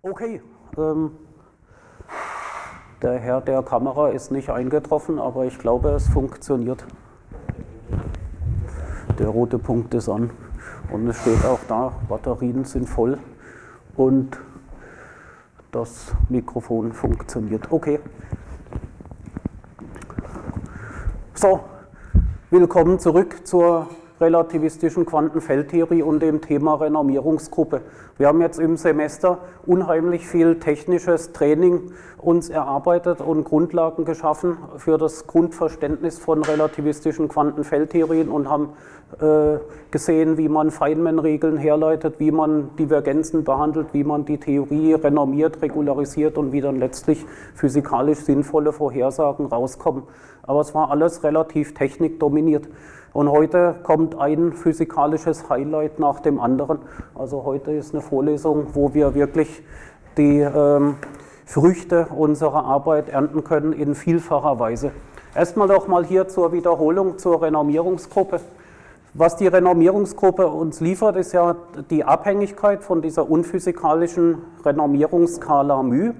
Okay, ähm, der Herr der Kamera ist nicht eingetroffen, aber ich glaube, es funktioniert. Der rote Punkt ist an und es steht auch da, Batterien sind voll und das Mikrofon funktioniert. Okay. So, willkommen zurück zur relativistischen Quantenfeldtheorie und dem Thema Renormierungsgruppe. Wir haben jetzt im Semester unheimlich viel technisches Training uns erarbeitet und Grundlagen geschaffen für das Grundverständnis von relativistischen Quantenfeldtheorien und haben äh, gesehen, wie man Feynman-Regeln herleitet, wie man Divergenzen behandelt, wie man die Theorie renormiert, regularisiert und wie dann letztlich physikalisch sinnvolle Vorhersagen rauskommen. Aber es war alles relativ technikdominiert. Und heute kommt ein physikalisches Highlight nach dem anderen. Also heute ist eine Vorlesung, wo wir wirklich die ähm, Früchte unserer Arbeit ernten können in vielfacher Weise. Erstmal doch mal hier zur Wiederholung zur Renormierungsgruppe. Was die Renormierungsgruppe uns liefert, ist ja die Abhängigkeit von dieser unphysikalischen Renormierungsskala μ.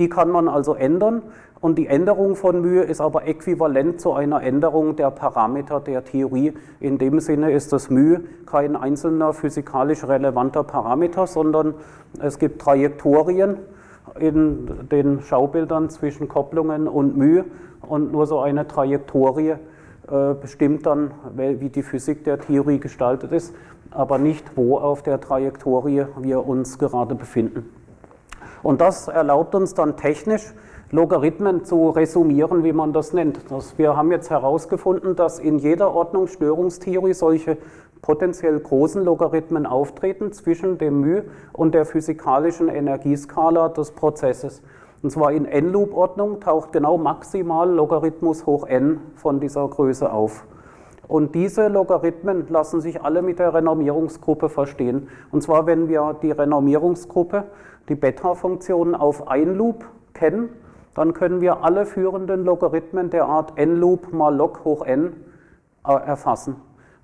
Die kann man also ändern und die Änderung von μ ist aber äquivalent zu einer Änderung der Parameter der Theorie. In dem Sinne ist das μ kein einzelner physikalisch relevanter Parameter, sondern es gibt Trajektorien in den Schaubildern zwischen Kopplungen und μ und nur so eine Trajektorie äh, bestimmt dann, wie die Physik der Theorie gestaltet ist, aber nicht, wo auf der Trajektorie wir uns gerade befinden. Und das erlaubt uns dann technisch, Logarithmen zu resumieren, wie man das nennt. Das, wir haben jetzt herausgefunden, dass in jeder Ordnungsstörungstheorie solche potenziell großen Logarithmen auftreten zwischen dem μ und der physikalischen Energieskala des Prozesses. Und zwar in n-Loop-Ordnung taucht genau maximal Logarithmus hoch n von dieser Größe auf. Und diese Logarithmen lassen sich alle mit der Renormierungsgruppe verstehen. Und zwar, wenn wir die Renormierungsgruppe, die Beta-Funktion auf ein Loop kennen, dann können wir alle führenden Logarithmen der Art n-Loop mal log hoch n äh, erfassen.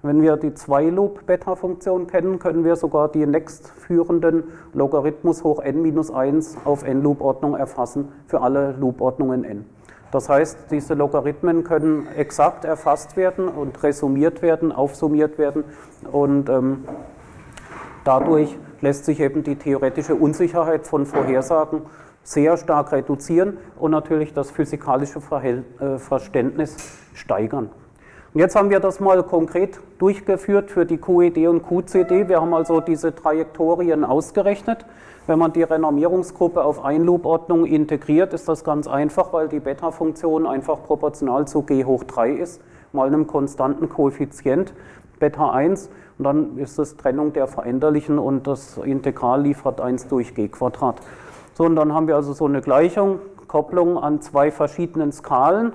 Wenn wir die 2-Loop-Beta-Funktion kennen, können wir sogar die nächstführenden Logarithmus hoch n minus 1 auf n-Loop-Ordnung erfassen für alle Loop-Ordnungen n. Das heißt, diese Logarithmen können exakt erfasst werden und resumiert werden, aufsummiert werden und ähm, dadurch lässt sich eben die theoretische Unsicherheit von Vorhersagen sehr stark reduzieren und natürlich das physikalische äh, Verständnis steigern. Und jetzt haben wir das mal konkret durchgeführt für die QED und QCD. Wir haben also diese Trajektorien ausgerechnet. Wenn man die Renormierungsgruppe auf Einloop-Ordnung integriert, ist das ganz einfach, weil die Beta-Funktion einfach proportional zu g hoch 3 ist, mal einem konstanten Koeffizient Beta 1 und dann ist das Trennung der Veränderlichen und das Integral liefert 1 durch g Quadrat. So, dann haben wir also so eine Gleichung, Kopplung an zwei verschiedenen Skalen,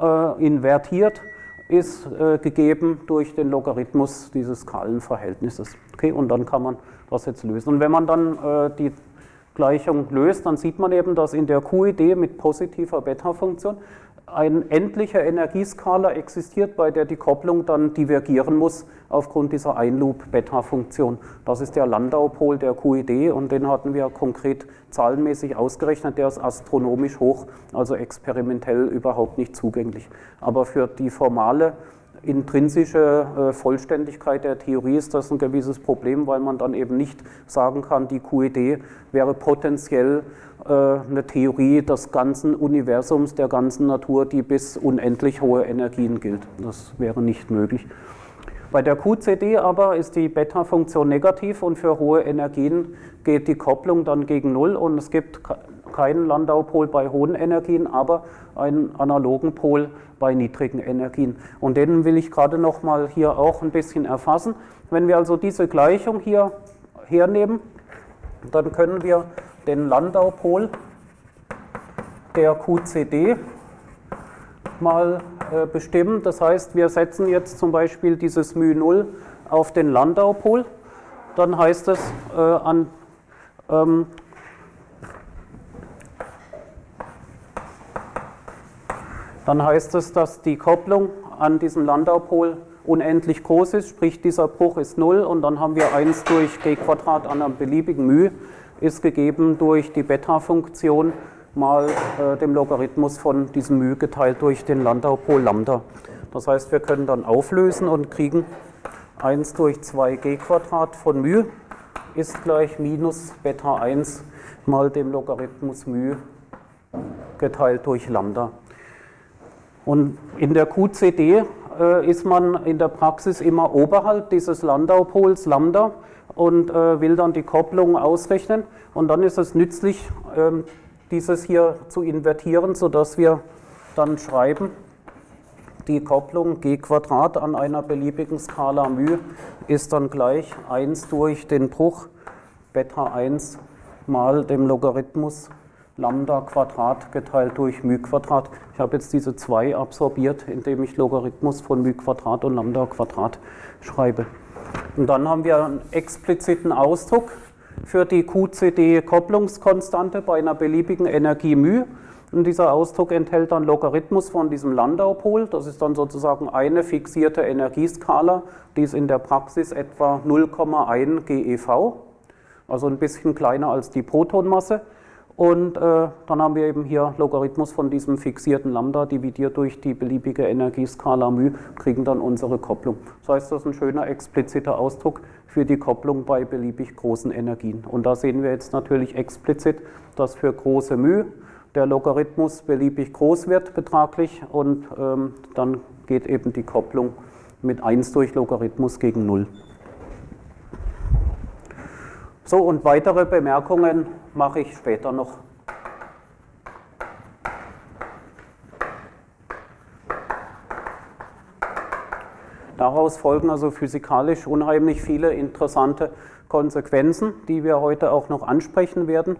äh, invertiert ist äh, gegeben durch den Logarithmus dieses Skalenverhältnisses. Okay, und dann kann man das jetzt lösen. Und wenn man dann äh, die Gleichung löst, dann sieht man eben, dass in der QED mit positiver Beta-Funktion ein endlicher Energieskala existiert, bei der die Kopplung dann divergieren muss aufgrund dieser Einloop-Beta-Funktion. Das ist der Landau-Pol der QED und den hatten wir konkret zahlenmäßig ausgerechnet. Der ist astronomisch hoch, also experimentell überhaupt nicht zugänglich. Aber für die formale intrinsische äh, Vollständigkeit der Theorie ist das ein gewisses Problem, weil man dann eben nicht sagen kann, die QED wäre potenziell äh, eine Theorie des ganzen Universums, der ganzen Natur, die bis unendlich hohe Energien gilt. Das wäre nicht möglich. Bei der QCD aber ist die Beta-Funktion negativ und für hohe Energien geht die Kopplung dann gegen Null und es gibt keinen Landau-Pol bei hohen Energien, aber einen analogen Pol bei niedrigen Energien. Und den will ich gerade noch mal hier auch ein bisschen erfassen. Wenn wir also diese Gleichung hier hernehmen, dann können wir den Landau-Pol der QCD mal äh, bestimmen. Das heißt, wir setzen jetzt zum Beispiel dieses μ0 auf den Landau-Pol. Dann heißt es äh, an ähm, dann heißt es, dass die Kopplung an diesem Landau-Pol unendlich groß ist, sprich dieser Bruch ist 0 und dann haben wir 1 durch g Quadrat an einem beliebigen μ ist gegeben durch die Beta-Funktion mal äh, dem Logarithmus von diesem μ geteilt durch den Landau-Pol Lambda. Das heißt, wir können dann auflösen und kriegen 1 durch 2g Quadrat von μ ist gleich minus Beta 1 mal dem Logarithmus μ geteilt durch Lambda. Und in der QCD äh, ist man in der Praxis immer oberhalb dieses Landau-Pols Lambda und äh, will dann die Kopplung ausrechnen. Und dann ist es nützlich, ähm, dieses hier zu invertieren, sodass wir dann schreiben, die Kopplung g Quadrat an einer beliebigen Skala μ ist dann gleich 1 durch den Bruch Beta 1 mal dem Logarithmus Lambda Quadrat geteilt durch μ Quadrat. Ich habe jetzt diese 2 absorbiert, indem ich Logarithmus von μ Quadrat und Lambda Quadrat schreibe. Und dann haben wir einen expliziten Ausdruck für die QCD-Kopplungskonstante bei einer beliebigen Energie μ. Und dieser Ausdruck enthält dann Logarithmus von diesem Landau-Pol. Das ist dann sozusagen eine fixierte Energieskala, die ist in der Praxis etwa 0,1 GeV, also ein bisschen kleiner als die Protonmasse. Und äh, dann haben wir eben hier Logarithmus von diesem fixierten Lambda dividiert durch die beliebige Energieskala μ, kriegen dann unsere Kopplung. Das heißt, das ist ein schöner expliziter Ausdruck für die Kopplung bei beliebig großen Energien. Und da sehen wir jetzt natürlich explizit, dass für große μ der Logarithmus beliebig groß wird betraglich und ähm, dann geht eben die Kopplung mit 1 durch Logarithmus gegen 0. So, und weitere Bemerkungen mache ich später noch. Daraus folgen also physikalisch unheimlich viele interessante Konsequenzen, die wir heute auch noch ansprechen werden,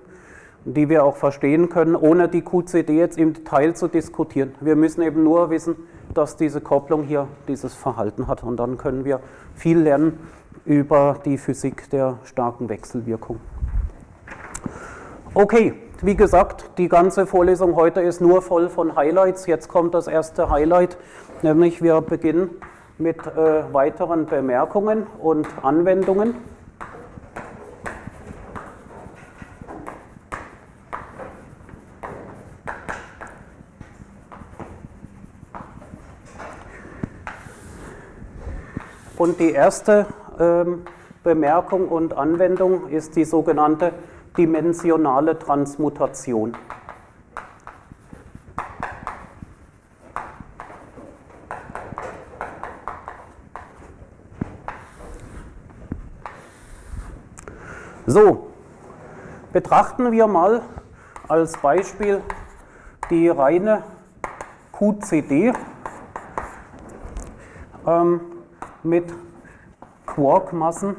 die wir auch verstehen können, ohne die QCD jetzt im Detail zu diskutieren. Wir müssen eben nur wissen, dass diese Kopplung hier dieses Verhalten hat und dann können wir viel lernen über die Physik der starken Wechselwirkung. Okay, wie gesagt, die ganze Vorlesung heute ist nur voll von Highlights. Jetzt kommt das erste Highlight, nämlich wir beginnen mit äh, weiteren Bemerkungen und Anwendungen. Und die erste ähm, Bemerkung und Anwendung ist die sogenannte dimensionale Transmutation. So, betrachten wir mal als Beispiel die reine QCD ähm, mit Quarkmassen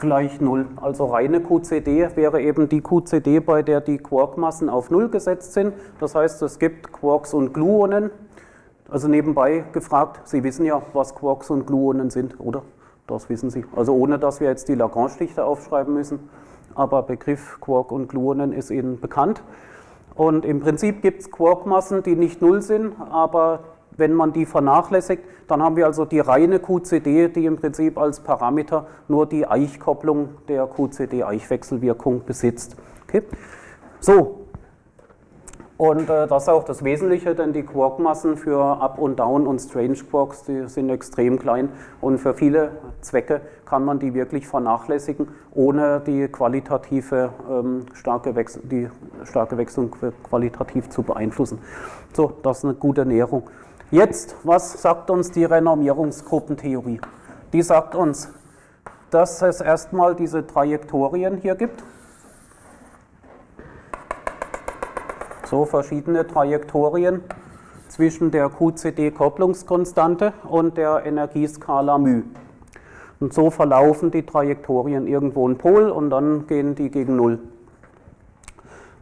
gleich 0. Also reine QCD wäre eben die QCD, bei der die Quarkmassen auf 0 gesetzt sind. Das heißt, es gibt Quarks und Gluonen. Also nebenbei gefragt, Sie wissen ja, was Quarks und Gluonen sind, oder? Das wissen Sie. Also ohne, dass wir jetzt die Lagrange-Dichte aufschreiben müssen. Aber Begriff Quark und Gluonen ist Ihnen bekannt. Und im Prinzip gibt es Quarkmassen, die nicht null sind, aber wenn man die vernachlässigt, dann haben wir also die reine QCD, die im Prinzip als Parameter nur die Eichkopplung der QCD-Eichwechselwirkung besitzt. Okay. So, und äh, das ist auch das Wesentliche, denn die Quarkmassen für Up und Down und Strange Quarks, die sind extrem klein und für viele Zwecke kann man die wirklich vernachlässigen, ohne die qualitative ähm, starke, Wechsel, die starke Wechselung qualitativ zu beeinflussen. So, das ist eine gute Näherung. Jetzt, was sagt uns die Renormierungsgruppentheorie? Die sagt uns, dass es erstmal diese Trajektorien hier gibt. so verschiedene Trajektorien zwischen der QCD-Kopplungskonstante und der Energieskala μ. Und so verlaufen die Trajektorien irgendwo in Pol und dann gehen die gegen Null.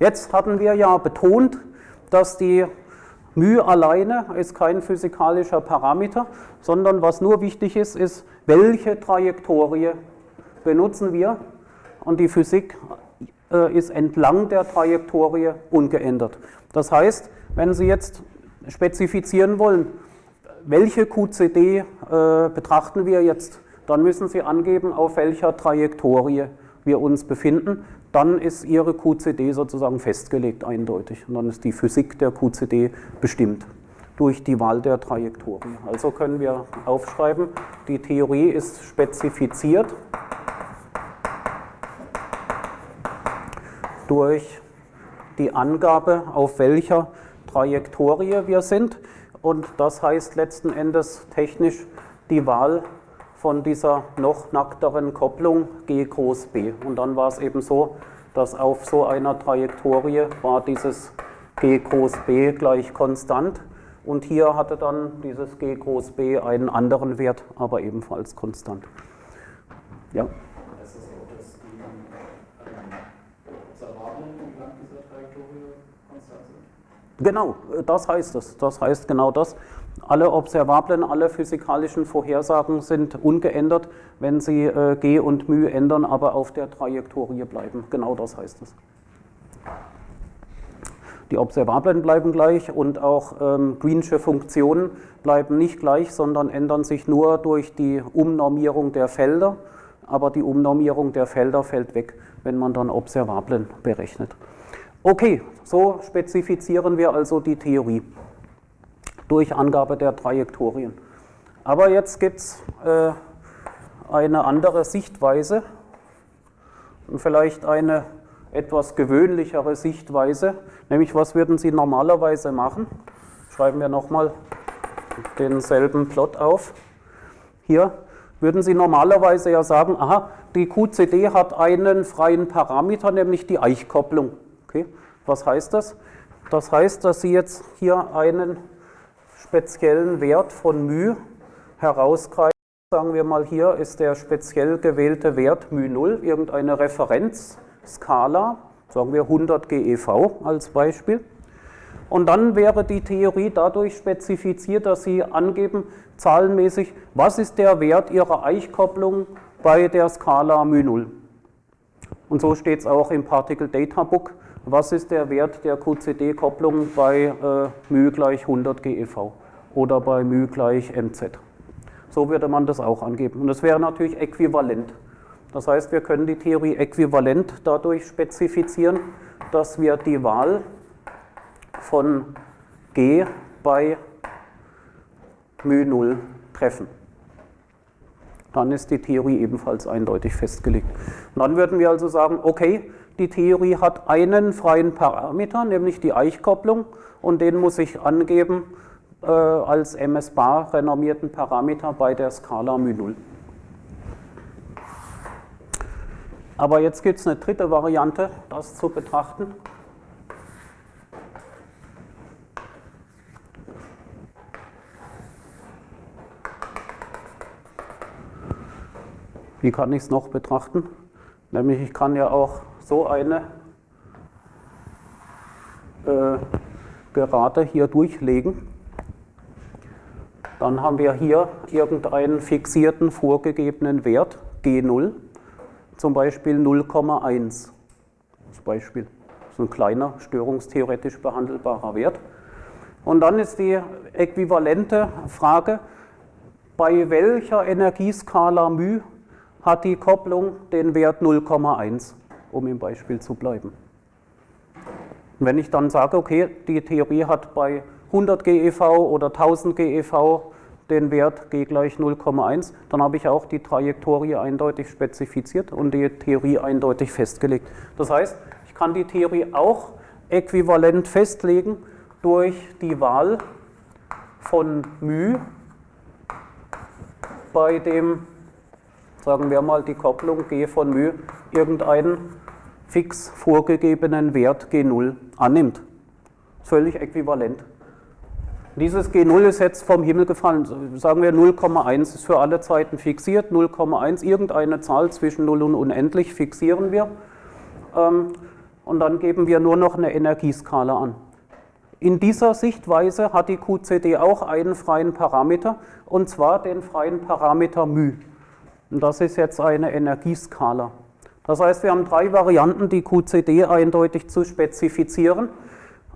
Jetzt hatten wir ja betont, dass die μ alleine ist kein physikalischer Parameter, sondern was nur wichtig ist, ist, welche Trajektorie benutzen wir. Und die Physik äh, ist entlang der Trajektorie ungeändert. Das heißt, wenn Sie jetzt spezifizieren wollen, welche QCD äh, betrachten wir jetzt, dann müssen Sie angeben, auf welcher Trajektorie wir uns befinden, dann ist Ihre QCD sozusagen festgelegt eindeutig. Und dann ist die Physik der QCD bestimmt durch die Wahl der Trajektorie. Also können wir aufschreiben, die Theorie ist spezifiziert durch die Angabe, auf welcher Trajektorie wir sind. Und das heißt letzten Endes technisch die Wahl von dieser noch nackteren Kopplung G groß B. Und dann war es eben so, dass auf so einer Trajektorie war dieses G groß B gleich konstant. Und hier hatte dann dieses G groß B einen anderen Wert, aber ebenfalls konstant. Ja. Genau, das heißt es. Das heißt genau das. Alle observablen, alle physikalischen Vorhersagen sind ungeändert, wenn sie äh, G und μ ändern, aber auf der Trajektorie bleiben. Genau das heißt es. Die Observablen bleiben gleich und auch ähm, Greensche Funktionen bleiben nicht gleich, sondern ändern sich nur durch die Umnormierung der Felder. Aber die Umnormierung der Felder fällt weg, wenn man dann Observablen berechnet. Okay, so spezifizieren wir also die Theorie durch Angabe der Trajektorien. Aber jetzt gibt es äh, eine andere Sichtweise und vielleicht eine etwas gewöhnlichere Sichtweise, nämlich was würden Sie normalerweise machen? Schreiben wir nochmal denselben Plot auf. Hier würden Sie normalerweise ja sagen, aha, die QCD hat einen freien Parameter, nämlich die Eichkopplung. Okay? Was heißt das? Das heißt, dass Sie jetzt hier einen speziellen Wert von μ herausgreifen. Sagen wir mal, hier ist der speziell gewählte Wert μ0, irgendeine Referenzskala, sagen wir 100 GeV als Beispiel. Und dann wäre die Theorie dadurch spezifiziert, dass Sie angeben, zahlenmäßig, was ist der Wert Ihrer Eichkopplung bei der Skala μ0. Und so steht es auch im Particle Data Book was ist der Wert der QCD-Kopplung bei äh, μ gleich 100 GeV oder bei μ gleich mz. So würde man das auch angeben. Und das wäre natürlich äquivalent. Das heißt, wir können die Theorie äquivalent dadurch spezifizieren, dass wir die Wahl von G bei μ0 treffen. Dann ist die Theorie ebenfalls eindeutig festgelegt. Und dann würden wir also sagen, okay, die Theorie hat einen freien Parameter, nämlich die Eichkopplung, und den muss ich angeben äh, als MS-bar renommierten Parameter bei der Skala μ0. Aber jetzt gibt es eine dritte Variante, das zu betrachten. Wie kann ich es noch betrachten? Nämlich ich kann ja auch so eine äh, Gerade hier durchlegen. Dann haben wir hier irgendeinen fixierten vorgegebenen Wert, G0, zum Beispiel 0,1. Das Beispiel das ist ein kleiner, störungstheoretisch behandelbarer Wert. Und dann ist die äquivalente Frage, bei welcher Energieskala μ hat die Kopplung den Wert 0,1? Um im Beispiel zu bleiben. Wenn ich dann sage, okay, die Theorie hat bei 100 GeV oder 1000 GeV den Wert g gleich 0,1, dann habe ich auch die Trajektorie eindeutig spezifiziert und die Theorie eindeutig festgelegt. Das heißt, ich kann die Theorie auch äquivalent festlegen durch die Wahl von μ bei dem, sagen wir mal, die Kopplung g von μ irgendeinen fix vorgegebenen Wert G0 annimmt. Völlig äquivalent. Dieses G0 ist jetzt vom Himmel gefallen. Sagen wir 0,1 ist für alle Zeiten fixiert. 0,1, irgendeine Zahl zwischen 0 und unendlich fixieren wir. Ähm, und dann geben wir nur noch eine Energieskala an. In dieser Sichtweise hat die QCD auch einen freien Parameter, und zwar den freien Parameter μ. Und das ist jetzt eine Energieskala. Das heißt, wir haben drei Varianten, die QCD eindeutig zu spezifizieren,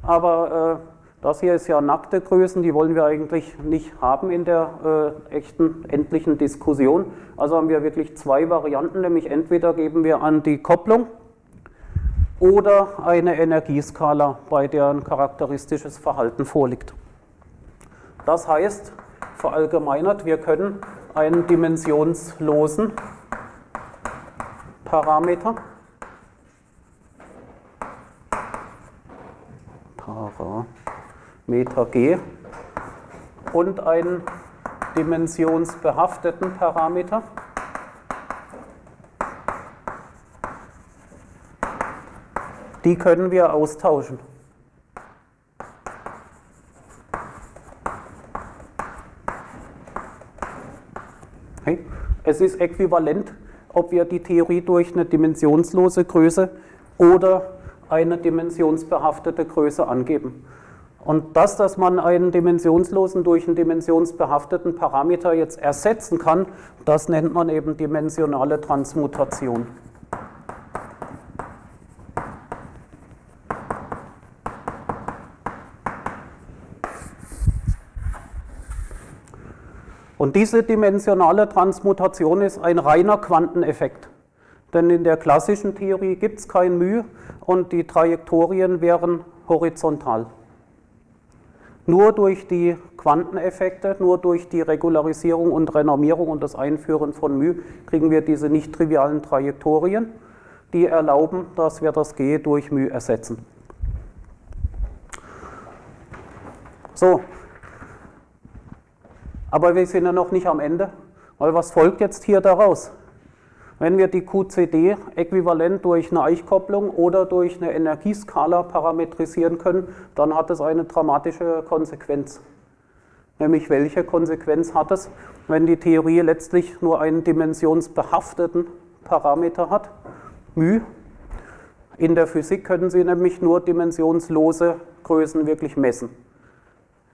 aber äh, Das hier ist ja nackte Größen, die wollen wir eigentlich nicht haben in der äh, echten endlichen Diskussion. Also haben wir wirklich zwei Varianten, nämlich entweder geben wir an die Kopplung oder eine Energieskala, bei der ein charakteristisches Verhalten vorliegt. Das heißt, verallgemeinert, wir können einen dimensionslosen Parameter Parameter G und einen dimensionsbehafteten Parameter die können wir austauschen. Es ist äquivalent, ob wir die Theorie durch eine dimensionslose Größe oder eine dimensionsbehaftete Größe angeben. Und das, dass man einen dimensionslosen durch einen dimensionsbehafteten Parameter jetzt ersetzen kann, das nennt man eben dimensionale Transmutation. Und diese dimensionale Transmutation ist ein reiner Quanteneffekt. Denn in der klassischen Theorie gibt es kein μ und die Trajektorien wären horizontal. Nur durch die Quanteneffekte, nur durch die Regularisierung und Renormierung und das Einführen von μ kriegen wir diese nicht trivialen Trajektorien, die erlauben, dass wir das G durch μ ersetzen. So, aber wir sind ja noch nicht am Ende, weil was folgt jetzt hier daraus? Wenn wir die QCD äquivalent durch eine Eichkopplung oder durch eine Energieskala parametrisieren können, dann hat es eine dramatische Konsequenz. Nämlich welche Konsequenz hat es, wenn die Theorie letztlich nur einen dimensionsbehafteten Parameter hat, μ. In der Physik können Sie nämlich nur dimensionslose Größen wirklich messen.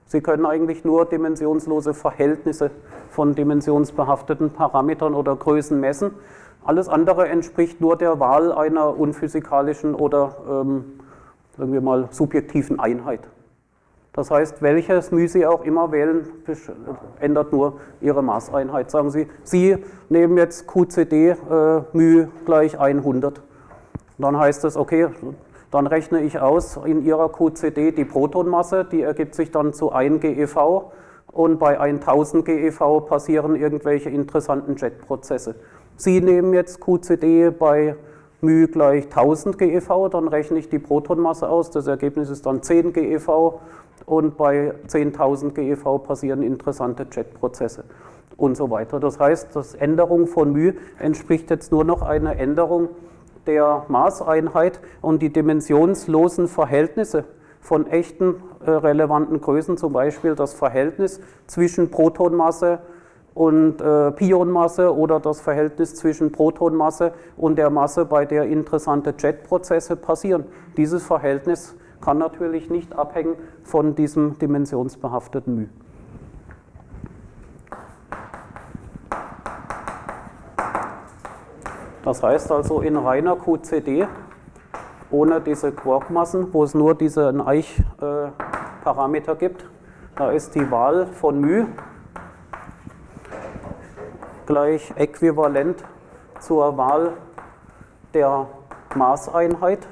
Sie können eigentlich nur dimensionslose Verhältnisse von dimensionsbehafteten Parametern oder Größen messen. Alles andere entspricht nur der Wahl einer unphysikalischen oder ähm, sagen wir mal subjektiven Einheit. Das heißt, welches μ Sie auch immer wählen, ändert nur Ihre Maßeinheit. Sagen Sie, Sie nehmen jetzt QCD äh, μ gleich 100. Dann heißt es, okay, dann rechne ich aus in Ihrer QCD die Protonmasse, die ergibt sich dann zu 1 GeV und bei 1000 GeV passieren irgendwelche interessanten Jetprozesse. Sie nehmen jetzt QCD bei μ gleich 1000 GeV, dann rechne ich die Protonmasse aus, das Ergebnis ist dann 10 GeV und bei 10.000 GeV passieren interessante Jetprozesse und so weiter. Das heißt, das Änderung von μ entspricht jetzt nur noch einer Änderung der Maßeinheit und die dimensionslosen Verhältnisse von echten äh, relevanten Größen, zum Beispiel das Verhältnis zwischen Protonmasse und äh, Pionmasse oder das Verhältnis zwischen Protonmasse und der Masse, bei der interessante Jetprozesse passieren. Dieses Verhältnis kann natürlich nicht abhängen von diesem dimensionsbehafteten μ. Das heißt also in reiner QCD, ohne diese Quarkmassen, wo es nur diesen Eich-Parameter gibt, da ist die Wahl von μ gleich äquivalent zur Wahl der Maßeinheit.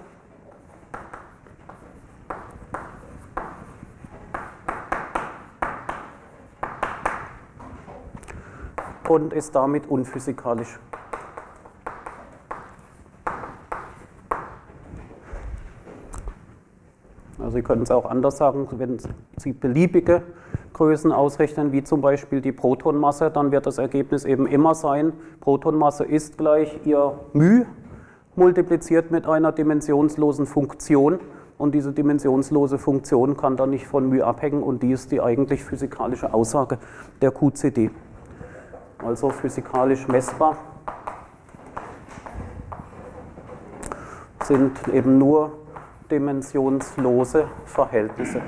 und ist damit unphysikalisch. Sie können es auch anders sagen, wenn Sie beliebige Größen ausrechnen, wie zum Beispiel die Protonmasse, dann wird das Ergebnis eben immer sein, Protonmasse ist gleich ihr μ multipliziert mit einer dimensionslosen Funktion und diese dimensionslose Funktion kann dann nicht von μ abhängen und die ist die eigentlich physikalische Aussage der QCD. Also physikalisch messbar sind eben nur dimensionslose Verhältnisse.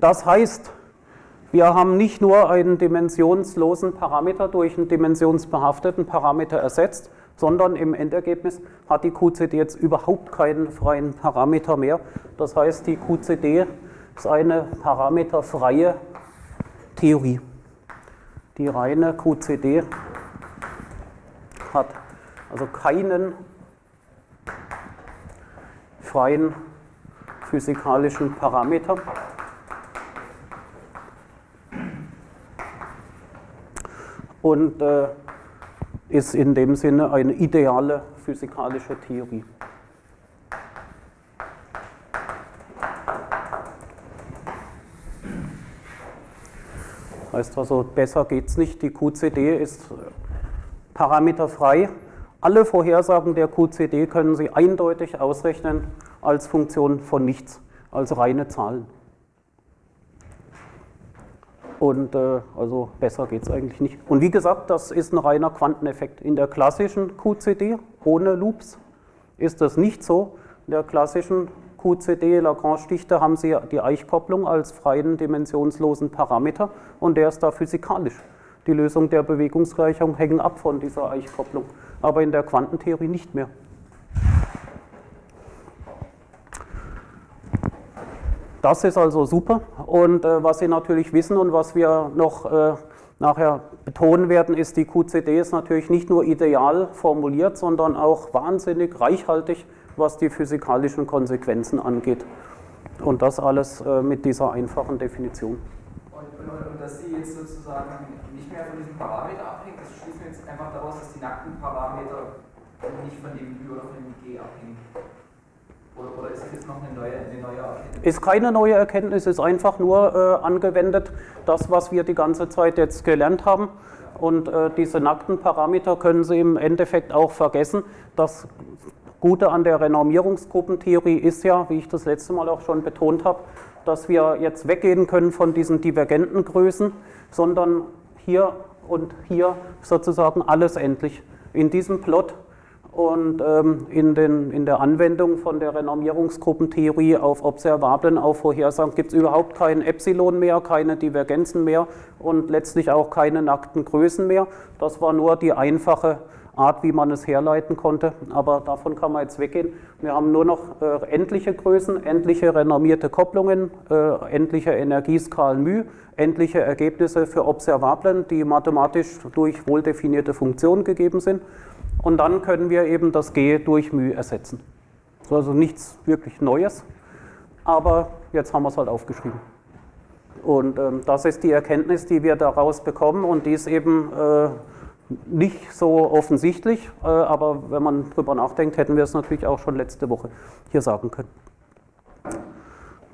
Das heißt, wir haben nicht nur einen dimensionslosen Parameter durch einen dimensionsbehafteten Parameter ersetzt, sondern im Endergebnis hat die QCD jetzt überhaupt keinen freien Parameter mehr. Das heißt, die QCD ist eine parameterfreie Theorie. Die reine QCD hat also keinen freien physikalischen Parameter. Und äh, ist in dem Sinne eine ideale physikalische Theorie. Heißt also, besser geht es nicht. Die QCD ist parameterfrei. Alle Vorhersagen der QCD können Sie eindeutig ausrechnen als Funktion von nichts, als reine Zahlen. Und äh, also besser geht es eigentlich nicht. Und wie gesagt, das ist ein reiner Quanteneffekt. In der klassischen QCD ohne Loops ist das nicht so. In der klassischen QCD Lagrange-Dichte haben Sie die Eichkopplung als freien dimensionslosen Parameter und der ist da physikalisch. Die Lösung der Bewegungsgleichung hängen ab von dieser Eichkopplung, aber in der Quantentheorie nicht mehr. Das ist also super und äh, was Sie natürlich wissen und was wir noch äh, nachher betonen werden, ist, die QCD ist natürlich nicht nur ideal formuliert, sondern auch wahnsinnig reichhaltig, was die physikalischen Konsequenzen angeht. Und das alles äh, mit dieser einfachen Definition. Und, und, und, dass Sie jetzt sozusagen nicht mehr von diesem Parameter abhängen, das schließen wir jetzt einfach daraus, dass die nackten Parameter nicht von dem Ü oder von dem G abhängen. Oder, ist das jetzt noch eine neue, eine neue Erkenntnis? Ist keine neue Erkenntnis, ist einfach nur äh, angewendet, das, was wir die ganze Zeit jetzt gelernt haben. Und äh, diese nackten Parameter können Sie im Endeffekt auch vergessen. Das Gute an der Renormierungsgruppentheorie ist ja, wie ich das letzte Mal auch schon betont habe, dass wir jetzt weggehen können von diesen divergenten Größen, sondern hier und hier sozusagen alles endlich. In diesem Plot und ähm, in, den, in der Anwendung von der Renormierungsgruppentheorie auf Observablen, auf Vorhersagen gibt es überhaupt kein Epsilon mehr, keine Divergenzen mehr und letztlich auch keine nackten Größen mehr. Das war nur die einfache Art, wie man es herleiten konnte, aber davon kann man jetzt weggehen. Wir haben nur noch äh, endliche Größen, endliche renormierte Kopplungen, äh, endliche Energieskalen μ, endliche Ergebnisse für Observablen, die mathematisch durch wohldefinierte Funktionen gegeben sind und dann können wir eben das G durch μ ersetzen. So also nichts wirklich Neues, aber jetzt haben wir es halt aufgeschrieben. Und ähm, das ist die Erkenntnis, die wir daraus bekommen und die ist eben äh, nicht so offensichtlich, äh, aber wenn man drüber nachdenkt, hätten wir es natürlich auch schon letzte Woche hier sagen können.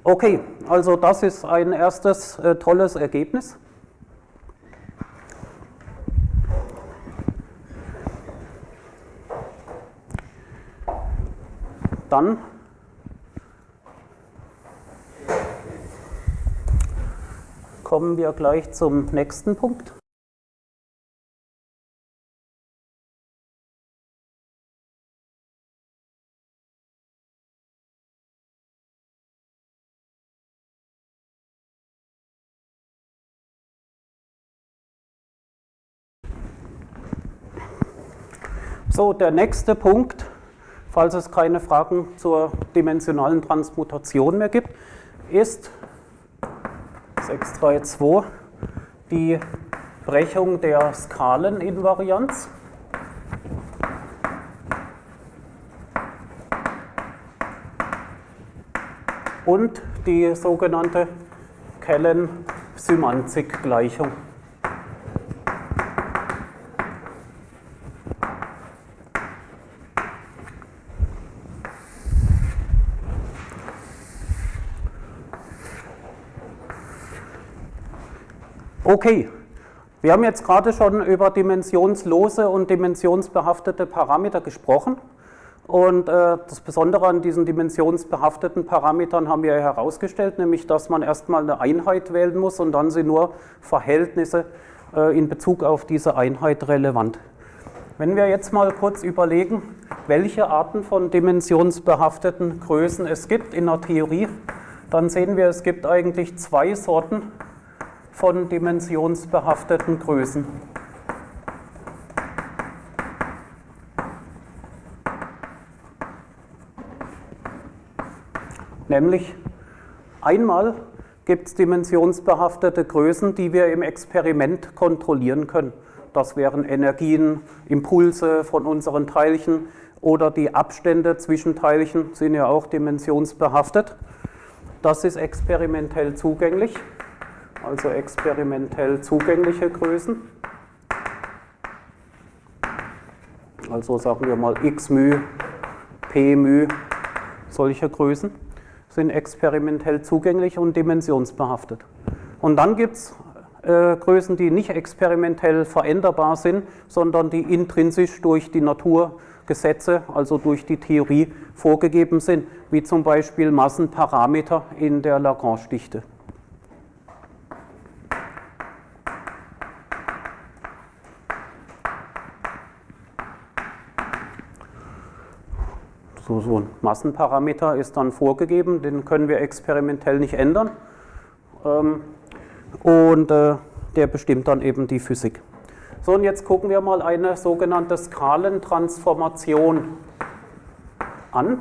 Okay, also das ist ein erstes äh, tolles Ergebnis. Dann kommen wir gleich zum nächsten Punkt. So, der nächste Punkt falls es keine Fragen zur dimensionalen Transmutation mehr gibt, ist 632 die Brechung der Skaleninvarianz. Und die sogenannte Kellen-Symanzik-Gleichung. Okay, wir haben jetzt gerade schon über dimensionslose und dimensionsbehaftete Parameter gesprochen. Und äh, das Besondere an diesen dimensionsbehafteten Parametern haben wir herausgestellt, nämlich dass man erstmal eine Einheit wählen muss und dann sind nur Verhältnisse äh, in Bezug auf diese Einheit relevant. Wenn wir jetzt mal kurz überlegen, welche Arten von dimensionsbehafteten Größen es gibt in der Theorie, dann sehen wir, es gibt eigentlich zwei Sorten von dimensionsbehafteten Größen. Nämlich einmal gibt es dimensionsbehaftete Größen, die wir im Experiment kontrollieren können. Das wären Energien, Impulse von unseren Teilchen oder die Abstände zwischen Teilchen sind ja auch dimensionsbehaftet. Das ist experimentell zugänglich, also experimentell zugängliche Größen. Also sagen wir mal x μ, p μ, solche Größen sind experimentell zugänglich und dimensionsbehaftet. Und dann gibt es äh, Größen, die nicht experimentell veränderbar sind, sondern die intrinsisch durch die Naturgesetze, also durch die Theorie vorgegeben sind, wie zum Beispiel Massenparameter in der Lagrange-Dichte. So, so ein Massenparameter ist dann vorgegeben, den können wir experimentell nicht ändern. Ähm, und äh, der bestimmt dann eben die Physik. So, und jetzt gucken wir mal eine sogenannte Skalentransformation an.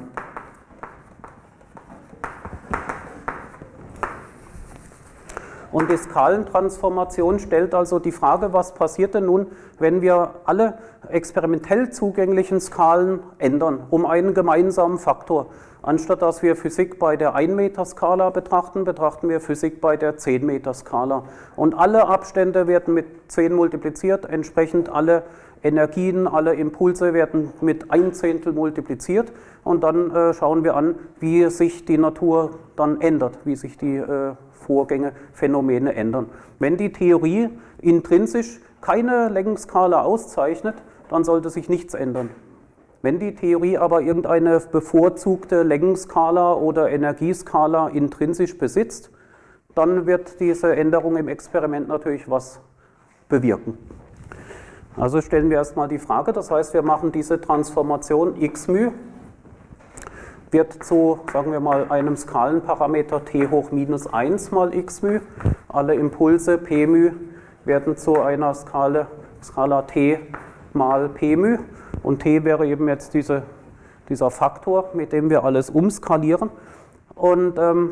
Und die Skalentransformation stellt also die Frage, was passiert denn nun, wenn wir alle experimentell zugänglichen Skalen ändern, um einen gemeinsamen Faktor. Anstatt dass wir Physik bei der 1-Meter-Skala betrachten, betrachten wir Physik bei der 10-Meter-Skala. Und alle Abstände werden mit 10 multipliziert, entsprechend alle Energien, alle Impulse werden mit ein Zehntel multipliziert und dann äh, schauen wir an, wie sich die Natur dann ändert, wie sich die äh, Vorgänge, Phänomene ändern. Wenn die Theorie intrinsisch keine Längenskala auszeichnet, dann sollte sich nichts ändern. Wenn die Theorie aber irgendeine bevorzugte Längenskala oder Energieskala intrinsisch besitzt, dann wird diese Änderung im Experiment natürlich was bewirken. Also stellen wir erstmal die Frage, das heißt, wir machen diese Transformation x μ wird zu, sagen wir mal, einem Skalenparameter t hoch minus 1 mal x μ. Alle Impulse p μ werden zu einer Skala, Skala t mal p μ. Und t wäre eben jetzt diese, dieser Faktor, mit dem wir alles umskalieren. Und ähm,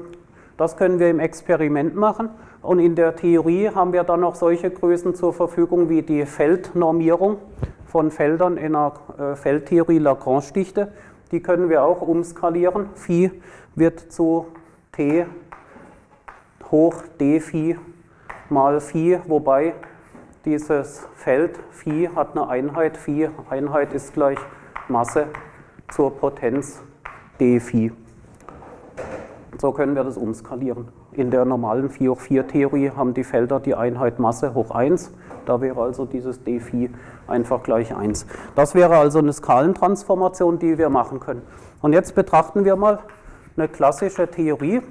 das können wir im Experiment machen. Und in der Theorie haben wir dann noch solche Größen zur Verfügung wie die Feldnormierung von Feldern in einer äh, Feldtheorie Lagrange-Dichte die können wir auch umskalieren. Phi wird zu t hoch d Phi mal Phi, wobei dieses Feld Phi hat eine Einheit. Phi Einheit ist gleich Masse zur Potenz d Phi. So können wir das umskalieren. In der normalen 4 hoch 4 Theorie haben die Felder die Einheit Masse hoch 1. Da wäre also dieses d Phi einfach gleich 1. Das wäre also eine Skalentransformation, die wir machen können. Und jetzt betrachten wir mal eine klassische Theorie.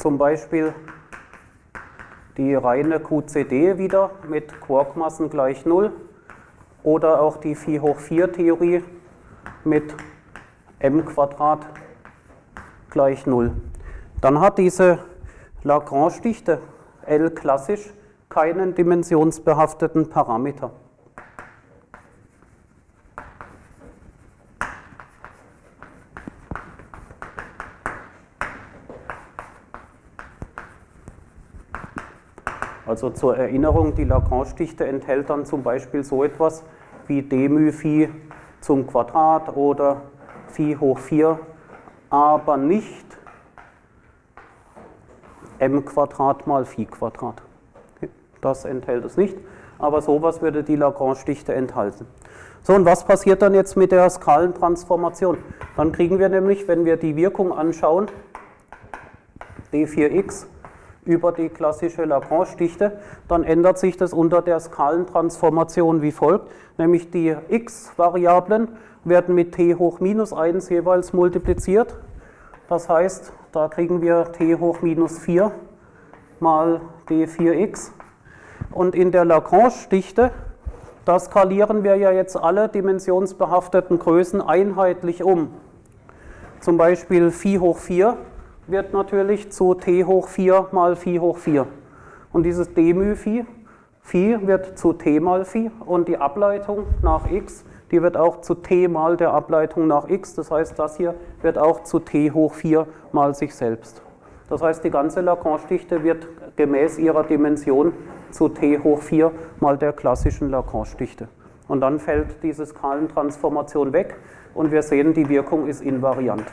Zum Beispiel die reine QCD wieder mit Quarkmassen gleich 0 oder auch die 4 hoch 4 Theorie mit m Quadrat gleich 0. Dann hat diese Lagrange-Dichte L klassisch keinen dimensionsbehafteten Parameter. Also zur Erinnerung, die Lagrange-Dichte enthält dann zum Beispiel so etwas wie d μ Phi zum Quadrat oder Phi hoch 4, aber nicht m Quadrat mal Phi Quadrat. Das enthält es nicht, aber sowas würde die Lagrange-Dichte enthalten. So, und was passiert dann jetzt mit der Skalentransformation? Dann kriegen wir nämlich, wenn wir die Wirkung anschauen, d4x über die klassische Lagrange-Dichte, dann ändert sich das unter der Skalentransformation wie folgt, nämlich die x-Variablen werden mit t hoch minus 1 jeweils multipliziert. Das heißt, da kriegen wir t hoch minus 4 mal d4x. Und in der Lagrange-Dichte, da skalieren wir ja jetzt alle dimensionsbehafteten Größen einheitlich um. Zum Beispiel Phi hoch 4 wird natürlich zu t hoch 4 mal Phi hoch 4. Und dieses d μ Phi, Phi wird zu t mal Phi und die Ableitung nach x, die wird auch zu t mal der Ableitung nach x. Das heißt, das hier wird auch zu t hoch 4 mal sich selbst. Das heißt, die ganze Lacan-Stichte wird gemäß ihrer Dimension zu t hoch 4 mal der klassischen Lacan-Stichte. Und dann fällt diese Skalentransformation weg und wir sehen, die Wirkung ist invariant.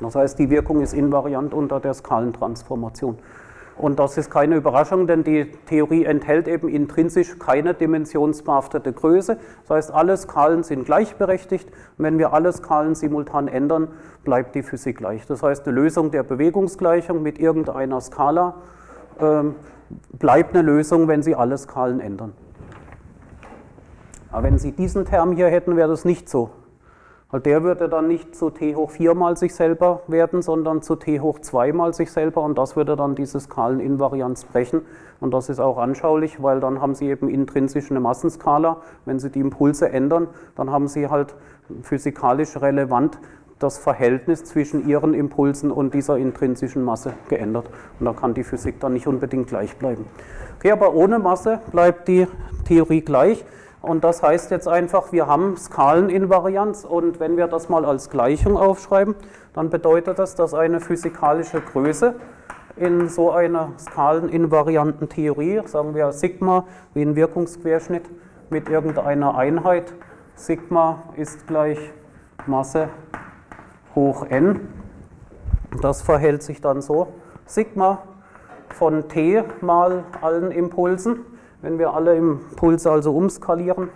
Das heißt, die Wirkung ist invariant unter der Skalentransformation. Und das ist keine Überraschung, denn die Theorie enthält eben intrinsisch keine dimensionsbehaftete Größe. Das heißt, alle Skalen sind gleichberechtigt. Und wenn wir alle Skalen simultan ändern, bleibt die Physik gleich. Das heißt, eine Lösung der Bewegungsgleichung mit irgendeiner Skala ähm, bleibt eine Lösung, wenn Sie alle Skalen ändern. Aber wenn Sie diesen Term hier hätten, wäre das nicht so. Weil der würde dann nicht zu t hoch 4 mal sich selber werden, sondern zu t hoch 2 mal sich selber und das würde dann diese Skaleninvarianz brechen. Und das ist auch anschaulich, weil dann haben Sie eben intrinsisch eine Massenskala. Wenn Sie die Impulse ändern, dann haben Sie halt physikalisch relevant das Verhältnis zwischen Ihren Impulsen und dieser intrinsischen Masse geändert. Und da kann die Physik dann nicht unbedingt gleich bleiben. Okay, aber ohne Masse bleibt die Theorie gleich. Und das heißt jetzt einfach, wir haben Skaleninvarianz und wenn wir das mal als Gleichung aufschreiben, dann bedeutet das, dass eine physikalische Größe in so einer skaleninvarianten Theorie, sagen wir Sigma wie ein Wirkungsquerschnitt mit irgendeiner Einheit, Sigma ist gleich Masse hoch n. Das verhält sich dann so, Sigma von t mal allen Impulsen wenn wir alle Impulse also umskalieren,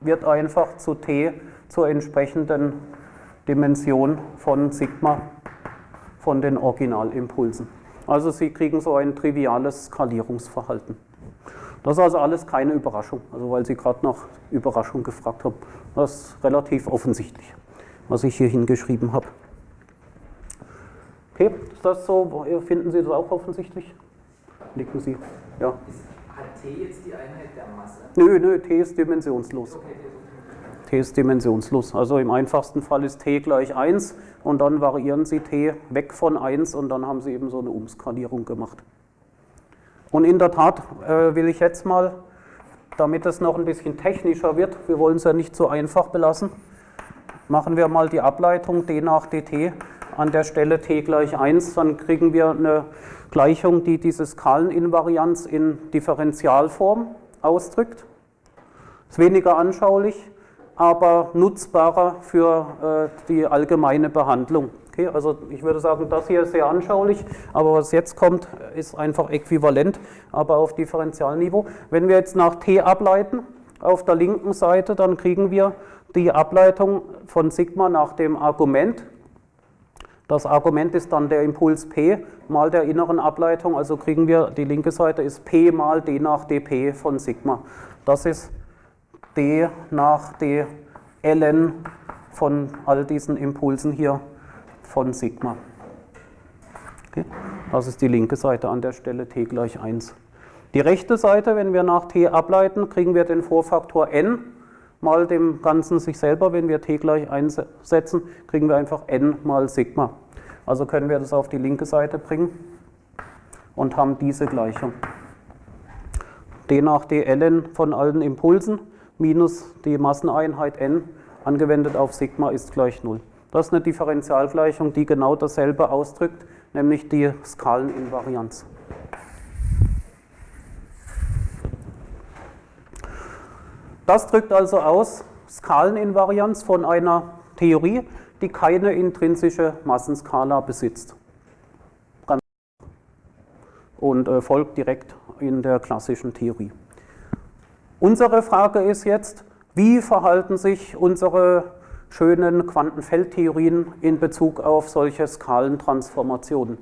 wird einfach zu t zur entsprechenden Dimension von Sigma von den Originalimpulsen. Also Sie kriegen so ein triviales Skalierungsverhalten. Das ist also alles keine Überraschung, also weil Sie gerade nach Überraschung gefragt haben. Das ist relativ offensichtlich, was ich hier hingeschrieben habe. Okay, ist das so? Finden Sie das auch offensichtlich? Nicken Sie. Ja. T jetzt die Einheit der Masse? Nö, nö, T ist dimensionslos. Okay, T ist dimensionslos. Also im einfachsten Fall ist T gleich 1 und dann variieren Sie T weg von 1 und dann haben Sie eben so eine Umskalierung gemacht. Und in der Tat äh, will ich jetzt mal, damit es noch ein bisschen technischer wird, wir wollen es ja nicht so einfach belassen, machen wir mal die Ableitung d nach dt an der Stelle t gleich 1, dann kriegen wir eine Gleichung, die diese Skaleninvarianz in Differentialform ausdrückt. Ist weniger anschaulich, aber nutzbarer für äh, die allgemeine Behandlung. Okay, also ich würde sagen, das hier ist sehr anschaulich, aber was jetzt kommt, ist einfach äquivalent, aber auf Differentialniveau. Wenn wir jetzt nach t ableiten, auf der linken Seite, dann kriegen wir die Ableitung von Sigma nach dem Argument das Argument ist dann der Impuls P mal der inneren Ableitung, also kriegen wir, die linke Seite ist P mal d nach dp von Sigma. Das ist d nach d ln von all diesen Impulsen hier von Sigma. Okay. Das ist die linke Seite an der Stelle t gleich 1. Die rechte Seite, wenn wir nach t ableiten, kriegen wir den Vorfaktor n mal dem Ganzen sich selber. Wenn wir t gleich 1 setzen, kriegen wir einfach n mal Sigma. Also können wir das auf die linke Seite bringen und haben diese Gleichung. d nach d ln von allen Impulsen minus die Masseneinheit n angewendet auf Sigma ist gleich 0. Das ist eine Differentialgleichung, die genau dasselbe ausdrückt, nämlich die Skaleninvarianz. Das drückt also aus Skaleninvarianz von einer Theorie, die keine intrinsische Massenskala besitzt. Und äh, folgt direkt in der klassischen Theorie. Unsere Frage ist jetzt, wie verhalten sich unsere schönen Quantenfeldtheorien in Bezug auf solche Skalentransformationen?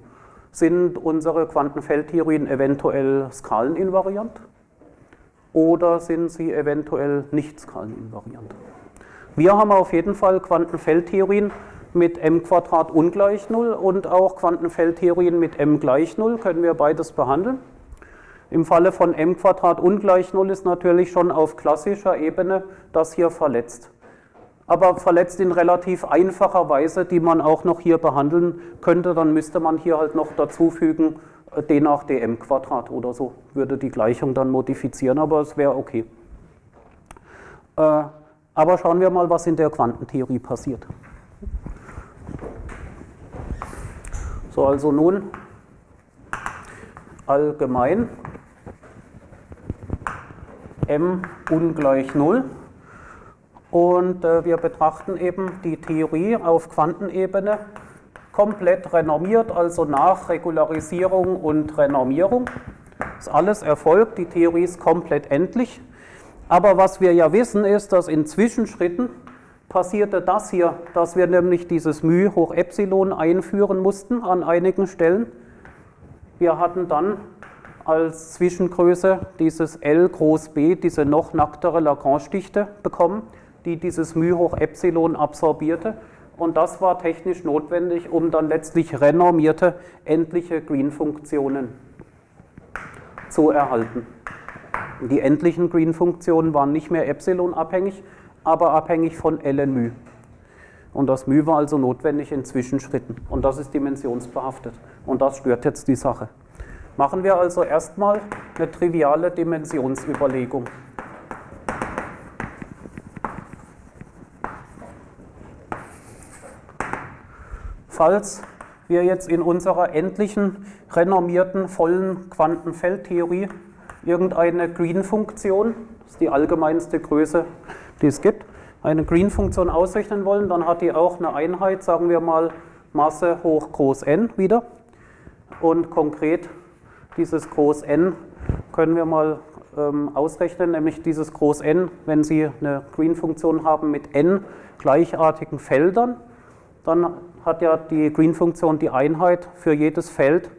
Sind unsere Quantenfeldtheorien eventuell skaleninvariant oder sind sie eventuell nicht skaleninvariant? Wir haben auf jeden Fall Quantenfeldtheorien mit m Quadrat ungleich 0 und auch Quantenfeldtheorien mit m gleich 0, können wir beides behandeln. Im Falle von m ungleich 0 ist natürlich schon auf klassischer Ebene das hier verletzt. Aber verletzt in relativ einfacher Weise, die man auch noch hier behandeln könnte, dann müsste man hier halt noch dazufügen äh, d nach dm Quadrat oder so, würde die Gleichung dann modifizieren, aber es wäre okay. Äh, aber schauen wir mal, was in der Quantentheorie passiert. So, also nun allgemein m ungleich 0 und äh, wir betrachten eben die Theorie auf Quantenebene komplett renormiert, also nach Regularisierung und Renormierung. Das ist alles erfolgt, die Theorie ist komplett endlich. Aber was wir ja wissen ist, dass in Zwischenschritten passierte das hier, dass wir nämlich dieses μ hoch Epsilon einführen mussten an einigen Stellen. Wir hatten dann als Zwischengröße dieses L groß b, diese noch nacktere Lagrange-Dichte bekommen, die dieses μ hoch Epsilon absorbierte. Und das war technisch notwendig, um dann letztlich renormierte endliche Green-Funktionen zu erhalten. Die endlichen Green-Funktionen waren nicht mehr Epsilon-abhängig, aber abhängig von ln μ. Und das μ war also notwendig in Zwischenschritten. Und das ist dimensionsbehaftet. Und das stört jetzt die Sache. Machen wir also erstmal eine triviale Dimensionsüberlegung. Falls wir jetzt in unserer endlichen, renormierten, vollen Quantenfeldtheorie irgendeine Green-Funktion, das ist die allgemeinste Größe, die es gibt, eine Green-Funktion ausrechnen wollen, dann hat die auch eine Einheit, sagen wir mal Masse hoch groß n wieder. Und konkret dieses groß n können wir mal ähm, ausrechnen, nämlich dieses groß n, wenn Sie eine Green-Funktion haben mit n gleichartigen Feldern, dann hat ja die Green-Funktion die Einheit für jedes Feld,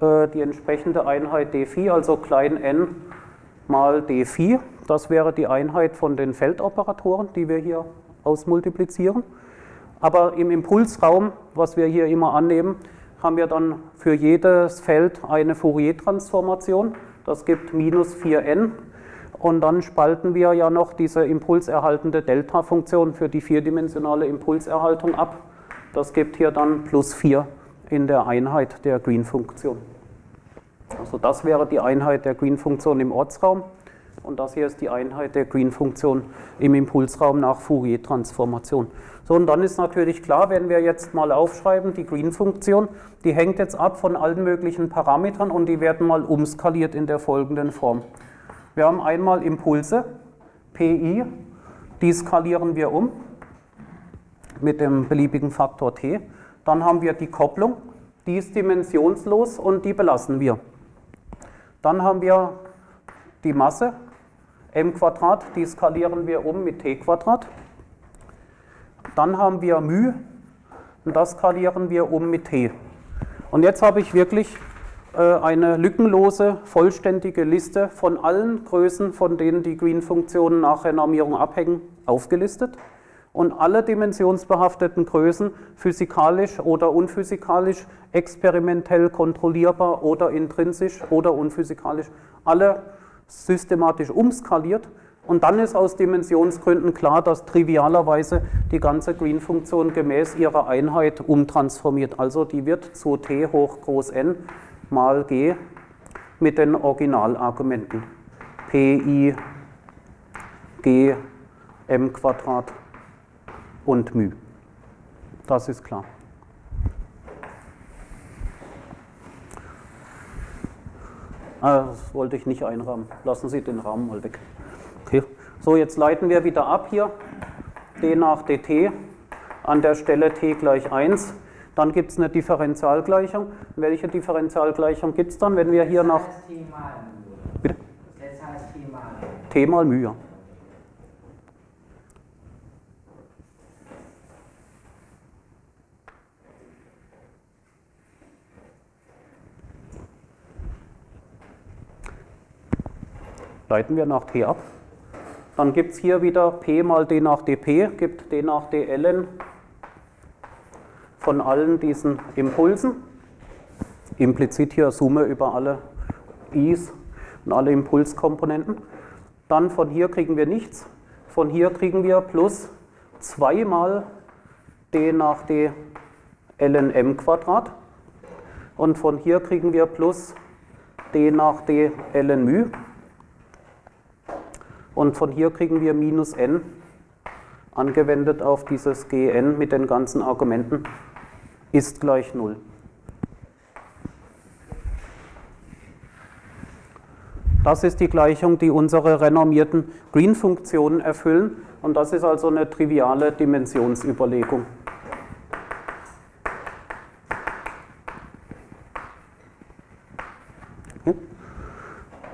äh, die entsprechende Einheit d phi, also klein n mal d phi. Das wäre die Einheit von den Feldoperatoren, die wir hier ausmultiplizieren. Aber im Impulsraum, was wir hier immer annehmen, haben wir dann für jedes Feld eine Fourier-Transformation. Das gibt minus 4n. Und dann spalten wir ja noch diese impulserhaltende Delta-Funktion für die vierdimensionale Impulserhaltung ab. Das gibt hier dann plus 4 in der Einheit der Green-Funktion. Also das wäre die Einheit der Green-Funktion im Ortsraum. Und das hier ist die Einheit der Green-Funktion im Impulsraum nach Fourier-Transformation. So, und dann ist natürlich klar, wenn wir jetzt mal aufschreiben, die Green-Funktion, die hängt jetzt ab von allen möglichen Parametern und die werden mal umskaliert in der folgenden Form. Wir haben einmal Impulse, Pi, die skalieren wir um mit dem beliebigen Faktor t. Dann haben wir die Kopplung, die ist dimensionslos und die belassen wir. Dann haben wir die Masse, m die skalieren wir um mit t. Dann haben wir μ und das skalieren wir um mit t. Und jetzt habe ich wirklich äh, eine lückenlose, vollständige Liste von allen Größen, von denen die Green-Funktionen nach Renormierung abhängen, aufgelistet. Und alle dimensionsbehafteten Größen, physikalisch oder unphysikalisch, experimentell kontrollierbar oder intrinsisch oder unphysikalisch, alle systematisch umskaliert und dann ist aus Dimensionsgründen klar, dass trivialerweise die ganze Green-Funktion gemäß ihrer Einheit umtransformiert. Also die wird zu t hoch groß n mal g mit den Originalargumenten pi g m Quadrat und μ. Das ist klar. Ah, das wollte ich nicht einrahmen. Lassen Sie den Rahmen mal weg. Okay. So, jetzt leiten wir wieder ab hier. d nach dt an der Stelle t gleich 1. Dann gibt es eine Differentialgleichung. Welche Differentialgleichung gibt es dann, wenn wir hier nach... Das heißt T mal Bitte? Das heißt T mal T mal μ, ja. Leiten wir nach t ab. Dann gibt es hier wieder p mal d nach dp, gibt d nach dln von allen diesen Impulsen. Implizit hier Summe über alle i's. und alle Impulskomponenten. Dann von hier kriegen wir nichts. Von hier kriegen wir plus 2 mal d nach d ln m Quadrat. Und von hier kriegen wir plus d nach d ln μ. Und von hier kriegen wir minus n angewendet auf dieses gn mit den ganzen Argumenten ist gleich 0. Das ist die Gleichung, die unsere renommierten Green-Funktionen erfüllen und das ist also eine triviale Dimensionsüberlegung.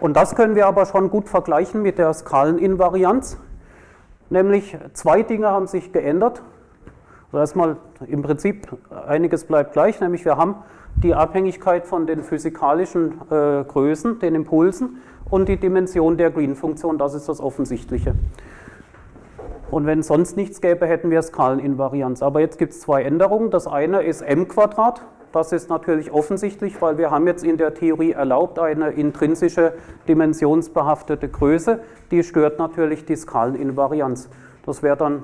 Und das können wir aber schon gut vergleichen mit der Skaleninvarianz. Nämlich zwei Dinge haben sich geändert. Also erstmal im Prinzip einiges bleibt gleich, nämlich wir haben die Abhängigkeit von den physikalischen äh, Größen, den Impulsen und die Dimension der Green-Funktion, das ist das Offensichtliche. Und wenn sonst nichts gäbe, hätten wir Skaleninvarianz. Aber jetzt gibt es zwei Änderungen. Das eine ist m Quadrat. Das ist natürlich offensichtlich, weil wir haben jetzt in der Theorie erlaubt eine intrinsische dimensionsbehaftete Größe. Die stört natürlich die Skaleninvarianz. Das wäre dann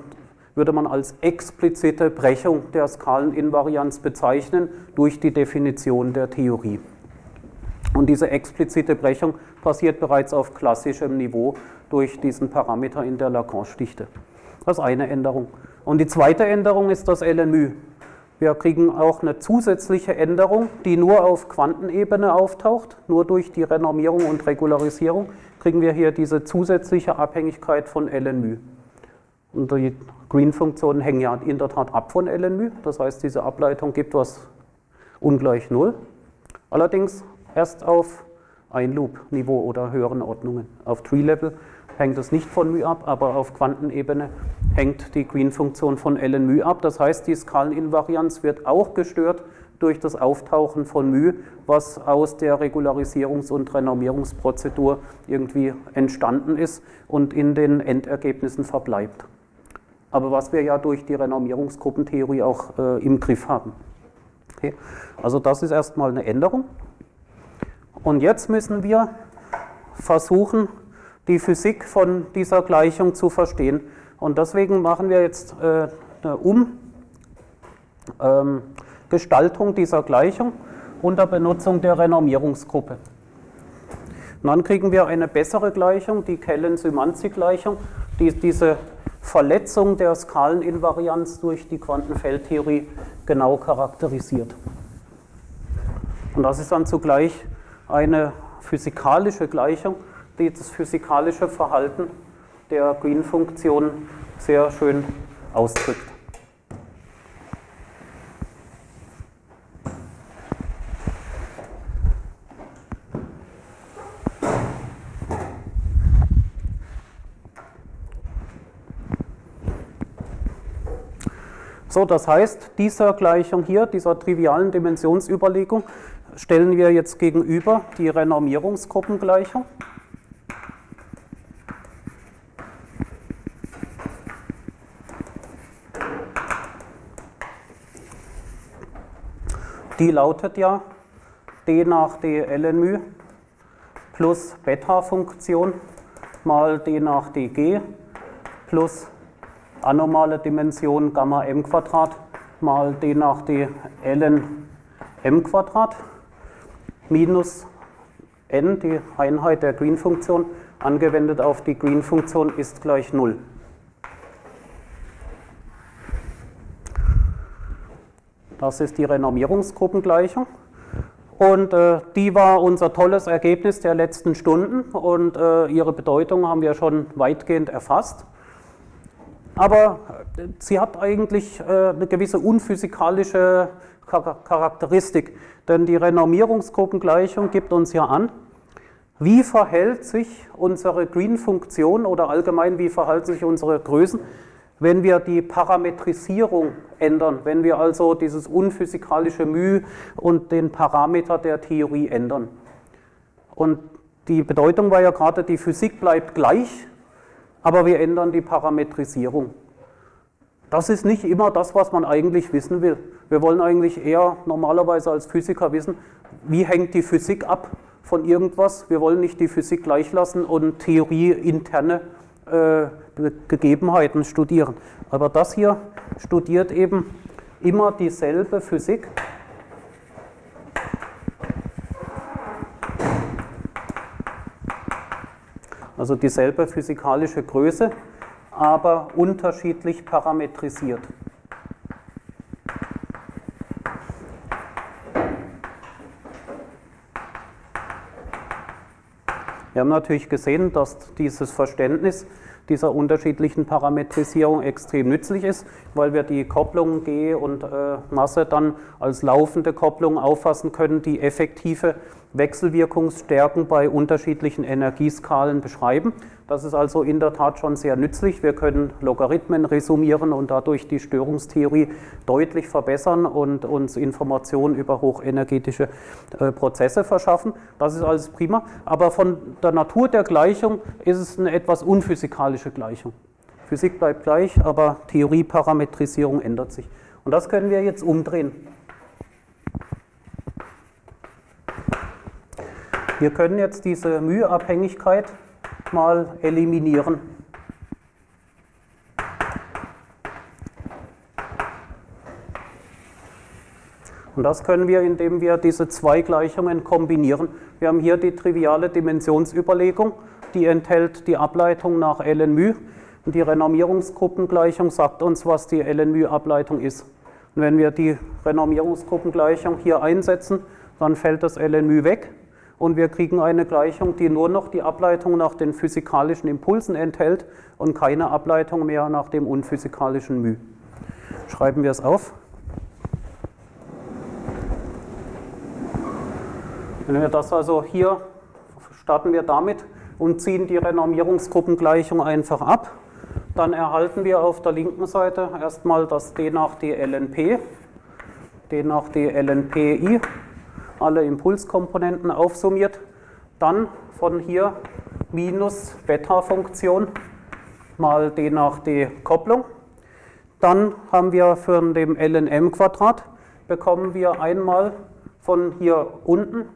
würde man als explizite Brechung der Skaleninvarianz bezeichnen durch die Definition der Theorie. Und diese explizite Brechung passiert bereits auf klassischem Niveau durch diesen Parameter in der Lagrange-Dichte. Das ist eine Änderung. Und die zweite Änderung ist das LMÜ. Wir kriegen auch eine zusätzliche Änderung, die nur auf Quantenebene auftaucht. Nur durch die Renormierung und Regularisierung kriegen wir hier diese zusätzliche Abhängigkeit von LNμ. Und die Green-Funktionen hängen ja in der Tat ab von LNμ. Das heißt, diese Ableitung gibt was ungleich 0. Allerdings erst auf Ein-Loop-Niveau oder höheren Ordnungen. Auf Tree-Level hängt es nicht von μ ab, aber auf Quantenebene hängt die Green-Funktion von ln μ ab. Das heißt, die Skaleninvarianz wird auch gestört durch das Auftauchen von μ, was aus der Regularisierungs- und Renormierungsprozedur irgendwie entstanden ist und in den Endergebnissen verbleibt aber was wir ja durch die Renormierungsgruppentheorie auch äh, im Griff haben. Okay. Also das ist erstmal eine Änderung. Und jetzt müssen wir versuchen, die Physik von dieser Gleichung zu verstehen. Und deswegen machen wir jetzt äh, eine Umgestaltung ähm, dieser Gleichung unter Benutzung der Renormierungsgruppe. Und dann kriegen wir eine bessere Gleichung, die Kellen-Symanzi-Gleichung, die diese Verletzung der Skaleninvarianz durch die Quantenfeldtheorie genau charakterisiert. Und das ist dann zugleich eine physikalische Gleichung, die das physikalische Verhalten der Green-Funktion sehr schön ausdrückt. So, das heißt, dieser Gleichung hier, dieser trivialen Dimensionsüberlegung, stellen wir jetzt gegenüber die Renormierungsgruppengleichung. Die lautet ja d nach d ln plus Beta-Funktion mal d nach dg plus anormale Dimension Gamma m Quadrat mal d nach d ln m Quadrat minus n, die Einheit der Green-Funktion, angewendet auf die Green-Funktion ist gleich 0. Das ist die Renormierungsgruppengleichung. Und äh, die war unser tolles Ergebnis der letzten Stunden und äh, ihre Bedeutung haben wir schon weitgehend erfasst aber äh, sie hat eigentlich äh, eine gewisse unphysikalische Charakteristik, denn die Renormierungsgruppengleichung gibt uns ja an, wie verhält sich unsere Green-Funktion oder allgemein wie verhalten sich unsere Größen, wenn wir die Parametrisierung ändern, wenn wir also dieses unphysikalische μ und den Parameter der Theorie ändern. Und die Bedeutung war ja gerade, die Physik bleibt gleich, aber wir ändern die Parametrisierung. Das ist nicht immer das, was man eigentlich wissen will. Wir wollen eigentlich eher normalerweise als Physiker wissen, wie hängt die Physik ab von irgendwas. Wir wollen nicht die Physik gleich lassen und theorieinterne äh, Gegebenheiten studieren. Aber das hier studiert eben immer dieselbe Physik. Also dieselbe physikalische Größe, aber unterschiedlich parametrisiert. Wir haben natürlich gesehen, dass dieses Verständnis dieser unterschiedlichen Parametrisierung extrem nützlich ist, weil wir die Kopplung G und äh, Masse dann als laufende Kopplung auffassen können, die effektive Wechselwirkungsstärken bei unterschiedlichen Energieskalen beschreiben. Das ist also in der Tat schon sehr nützlich. Wir können Logarithmen resumieren und dadurch die Störungstheorie deutlich verbessern und uns Informationen über hochenergetische äh, Prozesse verschaffen. Das ist alles prima. Aber von der Natur der Gleichung ist es eine etwas unphysikalische Gleichung. Physik bleibt gleich, aber Theorieparametrisierung ändert sich. Und das können wir jetzt umdrehen. Wir können jetzt diese Müheabhängigkeit mal eliminieren. Und das können wir, indem wir diese zwei Gleichungen kombinieren. Wir haben hier die triviale Dimensionsüberlegung, die enthält die Ableitung nach ln Und die Renormierungsgruppengleichung sagt uns, was die ln ableitung ist. Und wenn wir die Renormierungsgruppengleichung hier einsetzen, dann fällt das ln weg und wir kriegen eine Gleichung, die nur noch die Ableitung nach den physikalischen Impulsen enthält und keine Ableitung mehr nach dem unphysikalischen μ. Schreiben wir es auf. Wenn wir das also hier starten wir damit und ziehen die Renormierungsgruppengleichung einfach ab, dann erhalten wir auf der linken Seite erstmal das d nach d lnp, d nach d lnpi alle Impulskomponenten aufsummiert, dann von hier minus Beta-Funktion mal d nach d Kopplung. Dann haben wir für den lnm Quadrat bekommen wir einmal von hier unten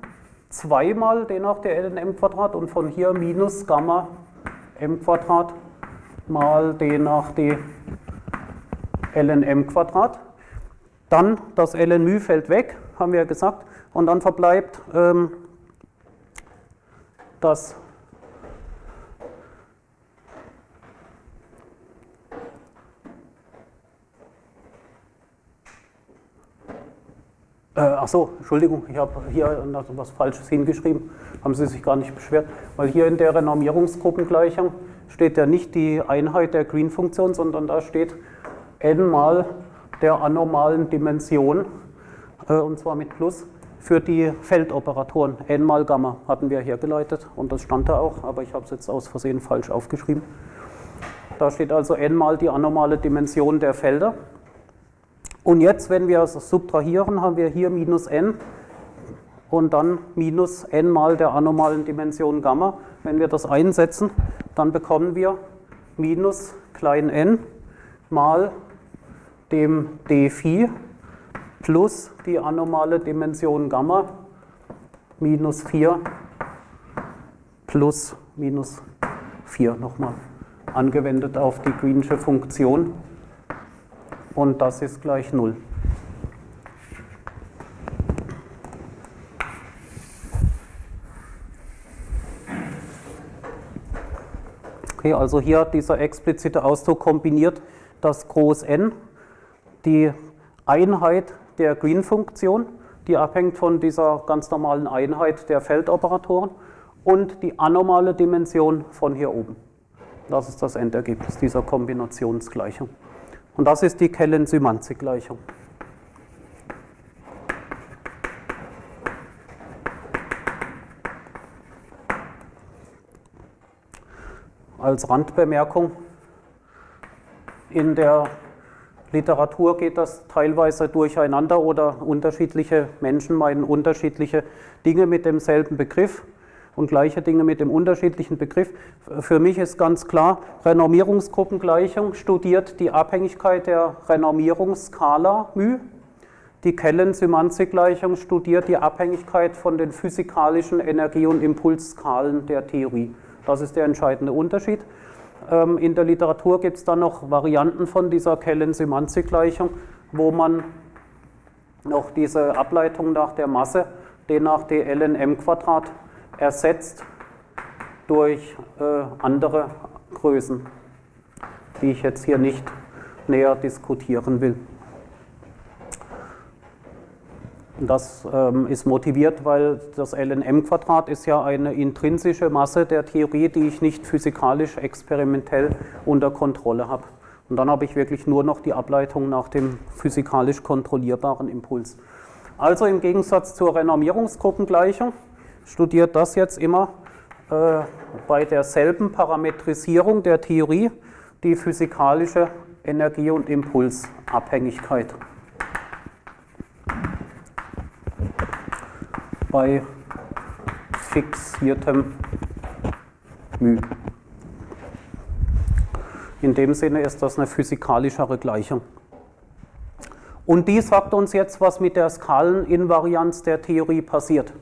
zweimal d nach d lnm Quadrat und von hier minus Gamma m Quadrat mal d nach d lnm Quadrat. Dann das ln fällt weg, haben wir gesagt, und dann verbleibt ähm, das Äh, ach so, Entschuldigung, ich habe hier etwas Falsches hingeschrieben, haben Sie sich gar nicht beschwert, weil hier in der Renormierungsgruppengleichung steht ja nicht die Einheit der Green-Funktion, sondern da steht n mal der anormalen Dimension, äh, und zwar mit Plus für die Feldoperatoren. N mal Gamma hatten wir hergeleitet und das stand da auch, aber ich habe es jetzt aus Versehen falsch aufgeschrieben. Da steht also n mal die anormale Dimension der Felder. Und jetzt, wenn wir es subtrahieren, haben wir hier minus n und dann minus n mal der anormalen Dimension Gamma. Wenn wir das einsetzen, dann bekommen wir minus klein n mal dem d Phi plus die anormale Dimension Gamma minus 4 plus minus 4 nochmal angewendet auf die Greensche Funktion und das ist gleich 0. Okay, also hier dieser explizite Ausdruck kombiniert das Groß N, die Einheit der Green-Funktion, die abhängt von dieser ganz normalen Einheit der Feldoperatoren und die anormale Dimension von hier oben. Das ist das Endergebnis dieser Kombinationsgleichung. Und das ist die Kellen-Symanzik-Gleichung. Als Randbemerkung, in der Literatur geht das teilweise durcheinander oder unterschiedliche Menschen meinen unterschiedliche Dinge mit demselben Begriff und gleiche Dinge mit dem unterschiedlichen Begriff. Für mich ist ganz klar, Renormierungsgruppengleichung studiert die Abhängigkeit der Renormierungsskala μ die Kellen-Symanzik-Gleichung studiert die Abhängigkeit von den physikalischen Energie- und Impulsskalen der Theorie. Das ist der entscheidende Unterschied. Ähm, in der Literatur gibt es dann noch Varianten von dieser Kellen-Symanzik-Gleichung, wo man noch diese Ableitung nach der Masse, d nach dln m Quadrat, ersetzt durch äh, andere Größen, die ich jetzt hier nicht näher diskutieren will. Das ähm, ist motiviert, weil das LNM-Quadrat ist ja eine intrinsische Masse der Theorie, die ich nicht physikalisch experimentell unter Kontrolle habe. Und dann habe ich wirklich nur noch die Ableitung nach dem physikalisch kontrollierbaren Impuls. Also im Gegensatz zur Renormierungsgruppengleichung studiert das jetzt immer äh, bei derselben Parametrisierung der Theorie die physikalische Energie- und Impulsabhängigkeit. Bei fixiertem μ. In dem Sinne ist das eine physikalischere Gleichung. Und die sagt uns jetzt, was mit der Skaleninvarianz der Theorie passiert.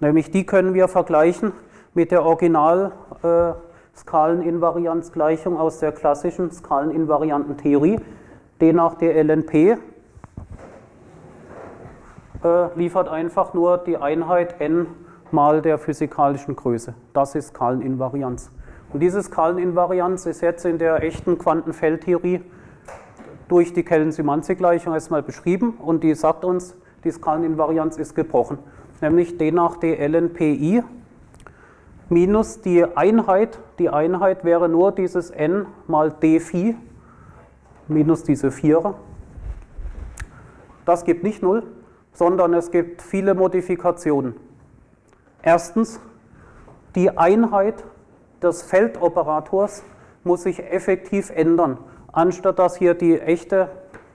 Nämlich die können wir vergleichen mit der Original äh, Skaleninvarianzgleichung aus der klassischen skaleninvarianten Theorie. D nach der LNP liefert einfach nur die Einheit n mal der physikalischen Größe. Das ist Skaleninvarianz. Und diese Skaleninvarianz ist jetzt in der echten Quantenfeldtheorie durch die Kellen-Symanzik-Gleichung erstmal beschrieben und die sagt uns, die Skaleninvarianz ist gebrochen, nämlich d nach d ln pi minus die Einheit, die Einheit wäre nur dieses n mal d phi minus diese Vierer. Das gibt nicht 0, sondern es gibt viele Modifikationen. Erstens, die Einheit des Feldoperators muss sich effektiv ändern. Anstatt dass hier die echte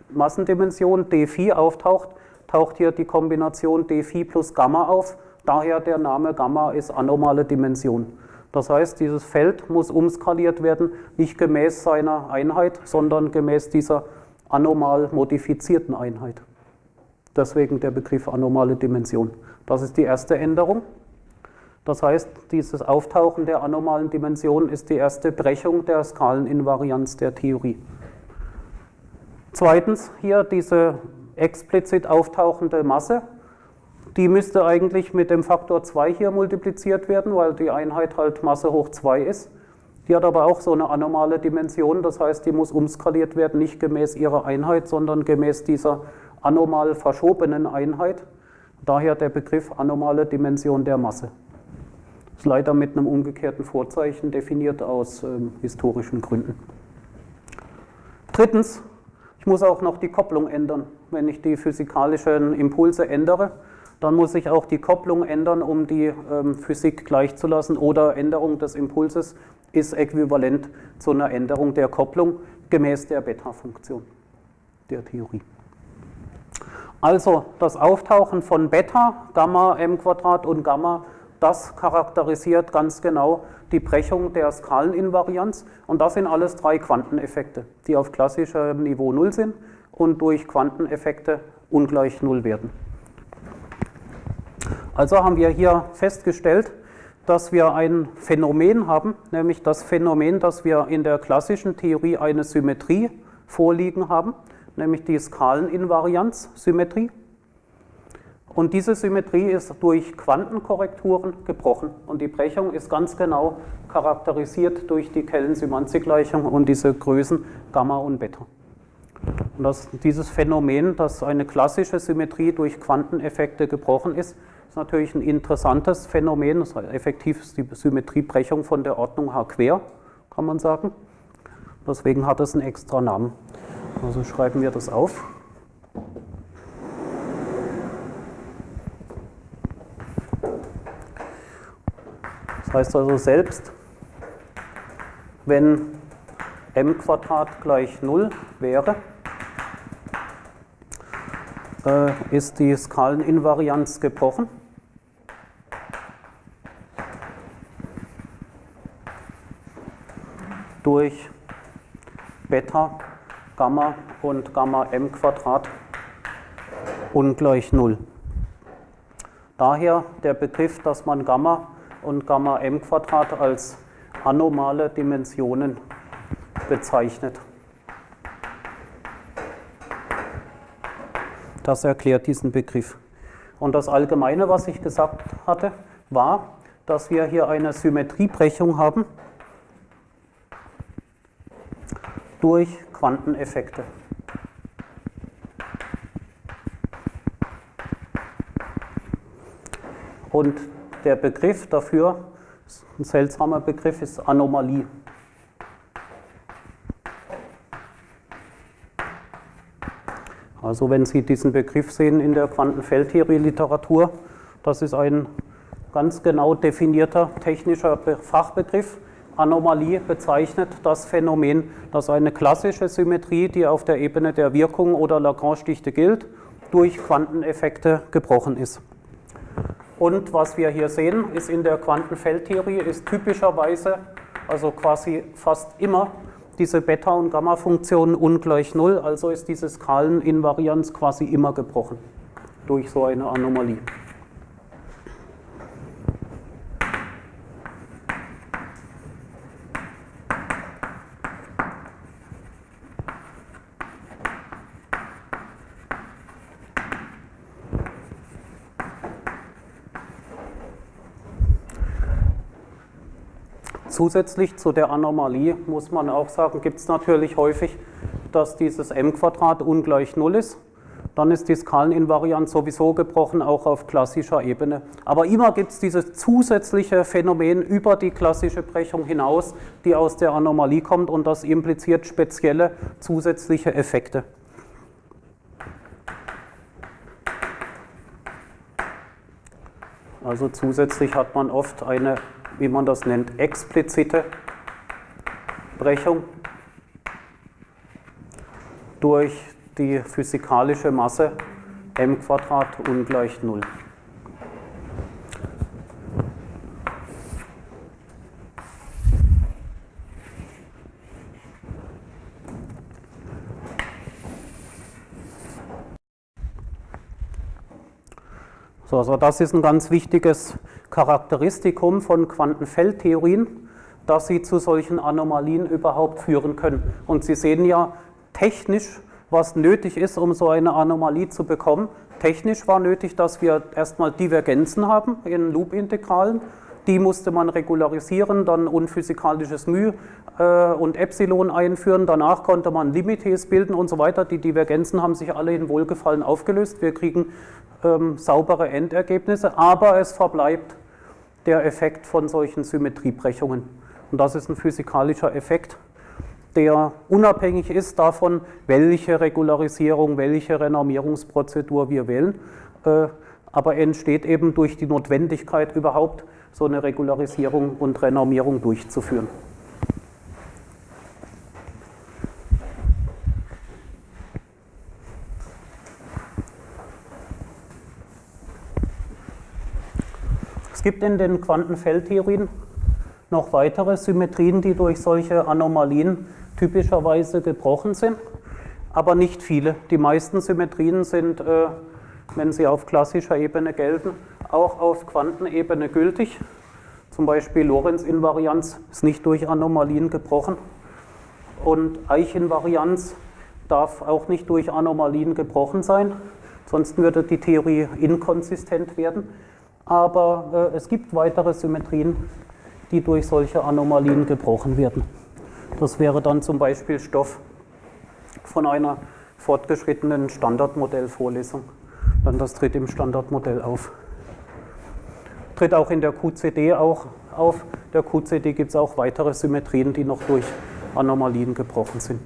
Massendimension d auftaucht, taucht hier die Kombination d plus Gamma auf. Daher der Name Gamma ist anomale Dimension. Das heißt, dieses Feld muss umskaliert werden, nicht gemäß seiner Einheit, sondern gemäß dieser anomal modifizierten Einheit. Deswegen der Begriff anomale Dimension. Das ist die erste Änderung. Das heißt, dieses Auftauchen der anomalen Dimension ist die erste Brechung der Skaleninvarianz der Theorie. Zweitens hier diese explizit auftauchende Masse. Die müsste eigentlich mit dem Faktor 2 hier multipliziert werden, weil die Einheit halt Masse hoch 2 ist. Die hat aber auch so eine anomale Dimension, das heißt, die muss umskaliert werden, nicht gemäß ihrer Einheit, sondern gemäß dieser anomal verschobenen Einheit. Daher der Begriff anomale Dimension der Masse ist leider mit einem umgekehrten Vorzeichen definiert aus ähm, historischen Gründen. Drittens, ich muss auch noch die Kopplung ändern. Wenn ich die physikalischen Impulse ändere, dann muss ich auch die Kopplung ändern, um die ähm, Physik gleichzulassen oder Änderung des Impulses ist äquivalent zu einer Änderung der Kopplung gemäß der Beta-Funktion der Theorie. Also das Auftauchen von Beta, Gamma, m und Gamma das charakterisiert ganz genau die Brechung der Skaleninvarianz. Und das sind alles drei Quanteneffekte, die auf klassischem Niveau 0 sind und durch Quanteneffekte ungleich 0 werden. Also haben wir hier festgestellt, dass wir ein Phänomen haben, nämlich das Phänomen, dass wir in der klassischen Theorie eine Symmetrie vorliegen haben, nämlich die Skaleninvarianz-Symmetrie. Und diese Symmetrie ist durch Quantenkorrekturen gebrochen. Und die Brechung ist ganz genau charakterisiert durch die Kellen-Symanzik-Gleichung und diese Größen Gamma und Beta. Und das, dieses Phänomen, dass eine klassische Symmetrie durch Quanteneffekte gebrochen ist, ist natürlich ein interessantes Phänomen. Das heißt, effektiv ist die Symmetriebrechung von der Ordnung H quer, kann man sagen. Deswegen hat es einen extra Namen. Also schreiben wir das auf. Das heißt also selbst, wenn m gleich 0 wäre, äh, ist die Skaleninvarianz gebrochen. durch Beta, Gamma und Gamma m Quadrat ungleich 0. Daher der Begriff, dass man Gamma und Gamma m Quadrat als anomale Dimensionen bezeichnet. Das erklärt diesen Begriff. Und das Allgemeine, was ich gesagt hatte, war, dass wir hier eine Symmetriebrechung haben durch Quanteneffekte. Und der Begriff dafür, ein seltsamer Begriff, ist Anomalie. Also wenn Sie diesen Begriff sehen in der Quantenfeldtheorie-Literatur, das ist ein ganz genau definierter technischer Fachbegriff. Anomalie bezeichnet das Phänomen, dass eine klassische Symmetrie, die auf der Ebene der Wirkung oder Lagrange-Dichte gilt, durch Quanteneffekte gebrochen ist. Und was wir hier sehen, ist in der Quantenfeldtheorie, ist typischerweise, also quasi fast immer, diese Beta- und Gamma-Funktionen ungleich Null, also ist diese Skaleninvarianz quasi immer gebrochen durch so eine Anomalie. Zusätzlich zu der Anomalie muss man auch sagen, gibt es natürlich häufig, dass dieses m-Quadrat ungleich 0 ist. Dann ist die Skaleninvarianz sowieso gebrochen, auch auf klassischer Ebene. Aber immer gibt es dieses zusätzliche Phänomen über die klassische Brechung hinaus, die aus der Anomalie kommt und das impliziert spezielle zusätzliche Effekte. Also zusätzlich hat man oft eine wie man das nennt, explizite Brechung durch die physikalische Masse m ungleich 0. So, also das ist ein ganz wichtiges Charakteristikum von Quantenfeldtheorien, dass sie zu solchen Anomalien überhaupt führen können. Und Sie sehen ja technisch, was nötig ist, um so eine Anomalie zu bekommen. Technisch war nötig, dass wir erstmal Divergenzen haben in Loopintegralen. Die musste man regularisieren, dann unphysikalisches μ äh, und Epsilon einführen. Danach konnte man Limites bilden und so weiter. Die Divergenzen haben sich alle in Wohlgefallen aufgelöst. Wir kriegen ähm, saubere Endergebnisse, aber es verbleibt der Effekt von solchen Symmetriebrechungen. Und das ist ein physikalischer Effekt, der unabhängig ist davon, welche Regularisierung, welche Renormierungsprozedur wir wählen, äh, aber entsteht eben durch die Notwendigkeit überhaupt, so eine Regularisierung und Renormierung durchzuführen. Es gibt in den Quantenfeldtheorien noch weitere Symmetrien, die durch solche Anomalien typischerweise gebrochen sind, aber nicht viele. Die meisten Symmetrien sind, äh, wenn sie auf klassischer Ebene gelten, auch auf Quantenebene gültig. Zum Beispiel Lorentz-Invarianz ist nicht durch Anomalien gebrochen und Eich-Invarianz darf auch nicht durch Anomalien gebrochen sein, sonst würde die Theorie inkonsistent werden aber äh, es gibt weitere Symmetrien, die durch solche Anomalien gebrochen werden. Das wäre dann zum Beispiel Stoff von einer fortgeschrittenen Standardmodellvorlesung. Dann das tritt im Standardmodell auf. Tritt auch in der QCD auch auf. Der QCD gibt es auch weitere Symmetrien, die noch durch Anomalien gebrochen sind.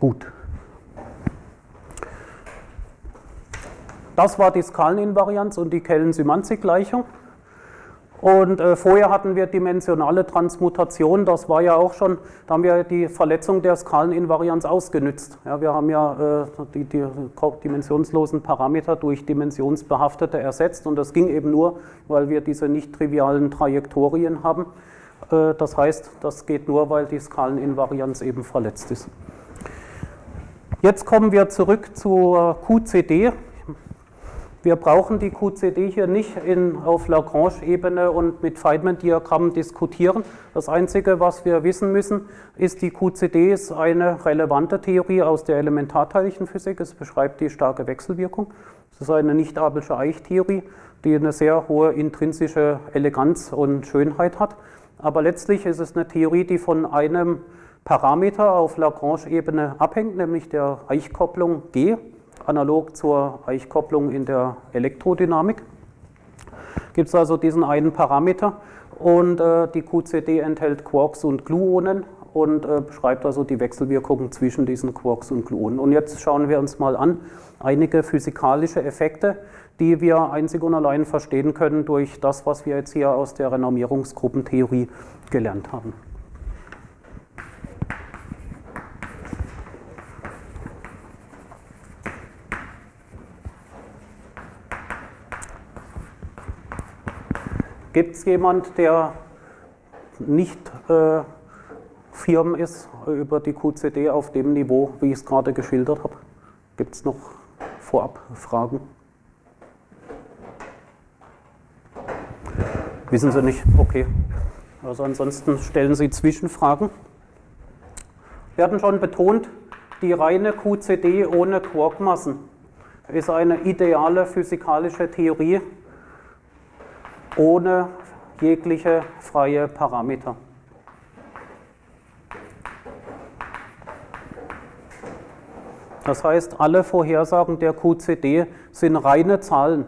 Gut. Das war die Skaleninvarianz und die Kellen-Symanzik-Gleichung. Und äh, vorher hatten wir dimensionale Transmutation, das war ja auch schon, da haben wir die Verletzung der Skaleninvarianz ausgenützt. Ja, wir haben ja äh, die, die, dimensionslosen Parameter durch dimensionsbehaftete ersetzt und das ging eben nur, weil wir diese nicht trivialen Trajektorien haben. Äh, das heißt, das geht nur, weil die Skaleninvarianz eben verletzt ist. Jetzt kommen wir zurück zur QCD. Wir brauchen die QCD hier nicht in, auf Lagrange-Ebene und mit Feynman-Diagrammen diskutieren. Das Einzige, was wir wissen müssen, ist, die QCD ist eine relevante Theorie aus der Elementarteilchenphysik. Es beschreibt die starke Wechselwirkung. Es ist eine nicht-abelsche Eichtheorie, die eine sehr hohe intrinsische Eleganz und Schönheit hat. Aber letztlich ist es eine Theorie, die von einem Parameter auf Lagrange-Ebene abhängt, nämlich der Eichkopplung G analog zur Eichkopplung in der Elektrodynamik. Gibt es also diesen einen Parameter und äh, die QCD enthält Quarks und Gluonen und äh, beschreibt also die Wechselwirkungen zwischen diesen Quarks und Gluonen. Und jetzt schauen wir uns mal an einige physikalische Effekte, die wir einzig und allein verstehen können durch das, was wir jetzt hier aus der Renormierungsgruppentheorie gelernt haben. Gibt es jemand, der nicht äh, firm ist über die QCD auf dem Niveau, wie ich es gerade geschildert habe? Gibt es noch vorab Fragen? Wissen Sie nicht? Okay. Also ansonsten stellen Sie Zwischenfragen. Wir hatten schon betont, die reine QCD ohne Quarkmassen ist eine ideale physikalische Theorie, ohne jegliche freie Parameter. Das heißt, alle Vorhersagen der QCD sind reine Zahlen.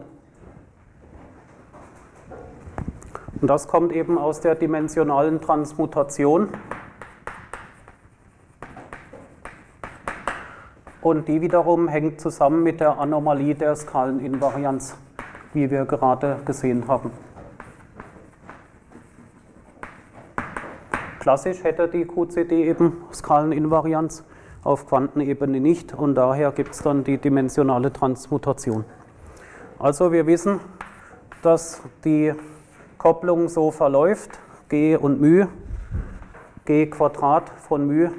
Und das kommt eben aus der dimensionalen Transmutation. Und die wiederum hängt zusammen mit der Anomalie der Skaleninvarianz, wie wir gerade gesehen haben. Klassisch hätte die QCD eben Skaleninvarianz, auf Quantenebene nicht und daher gibt es dann die dimensionale Transmutation. Also wir wissen, dass die Kopplung so verläuft, g und μ, g Quadrat von μ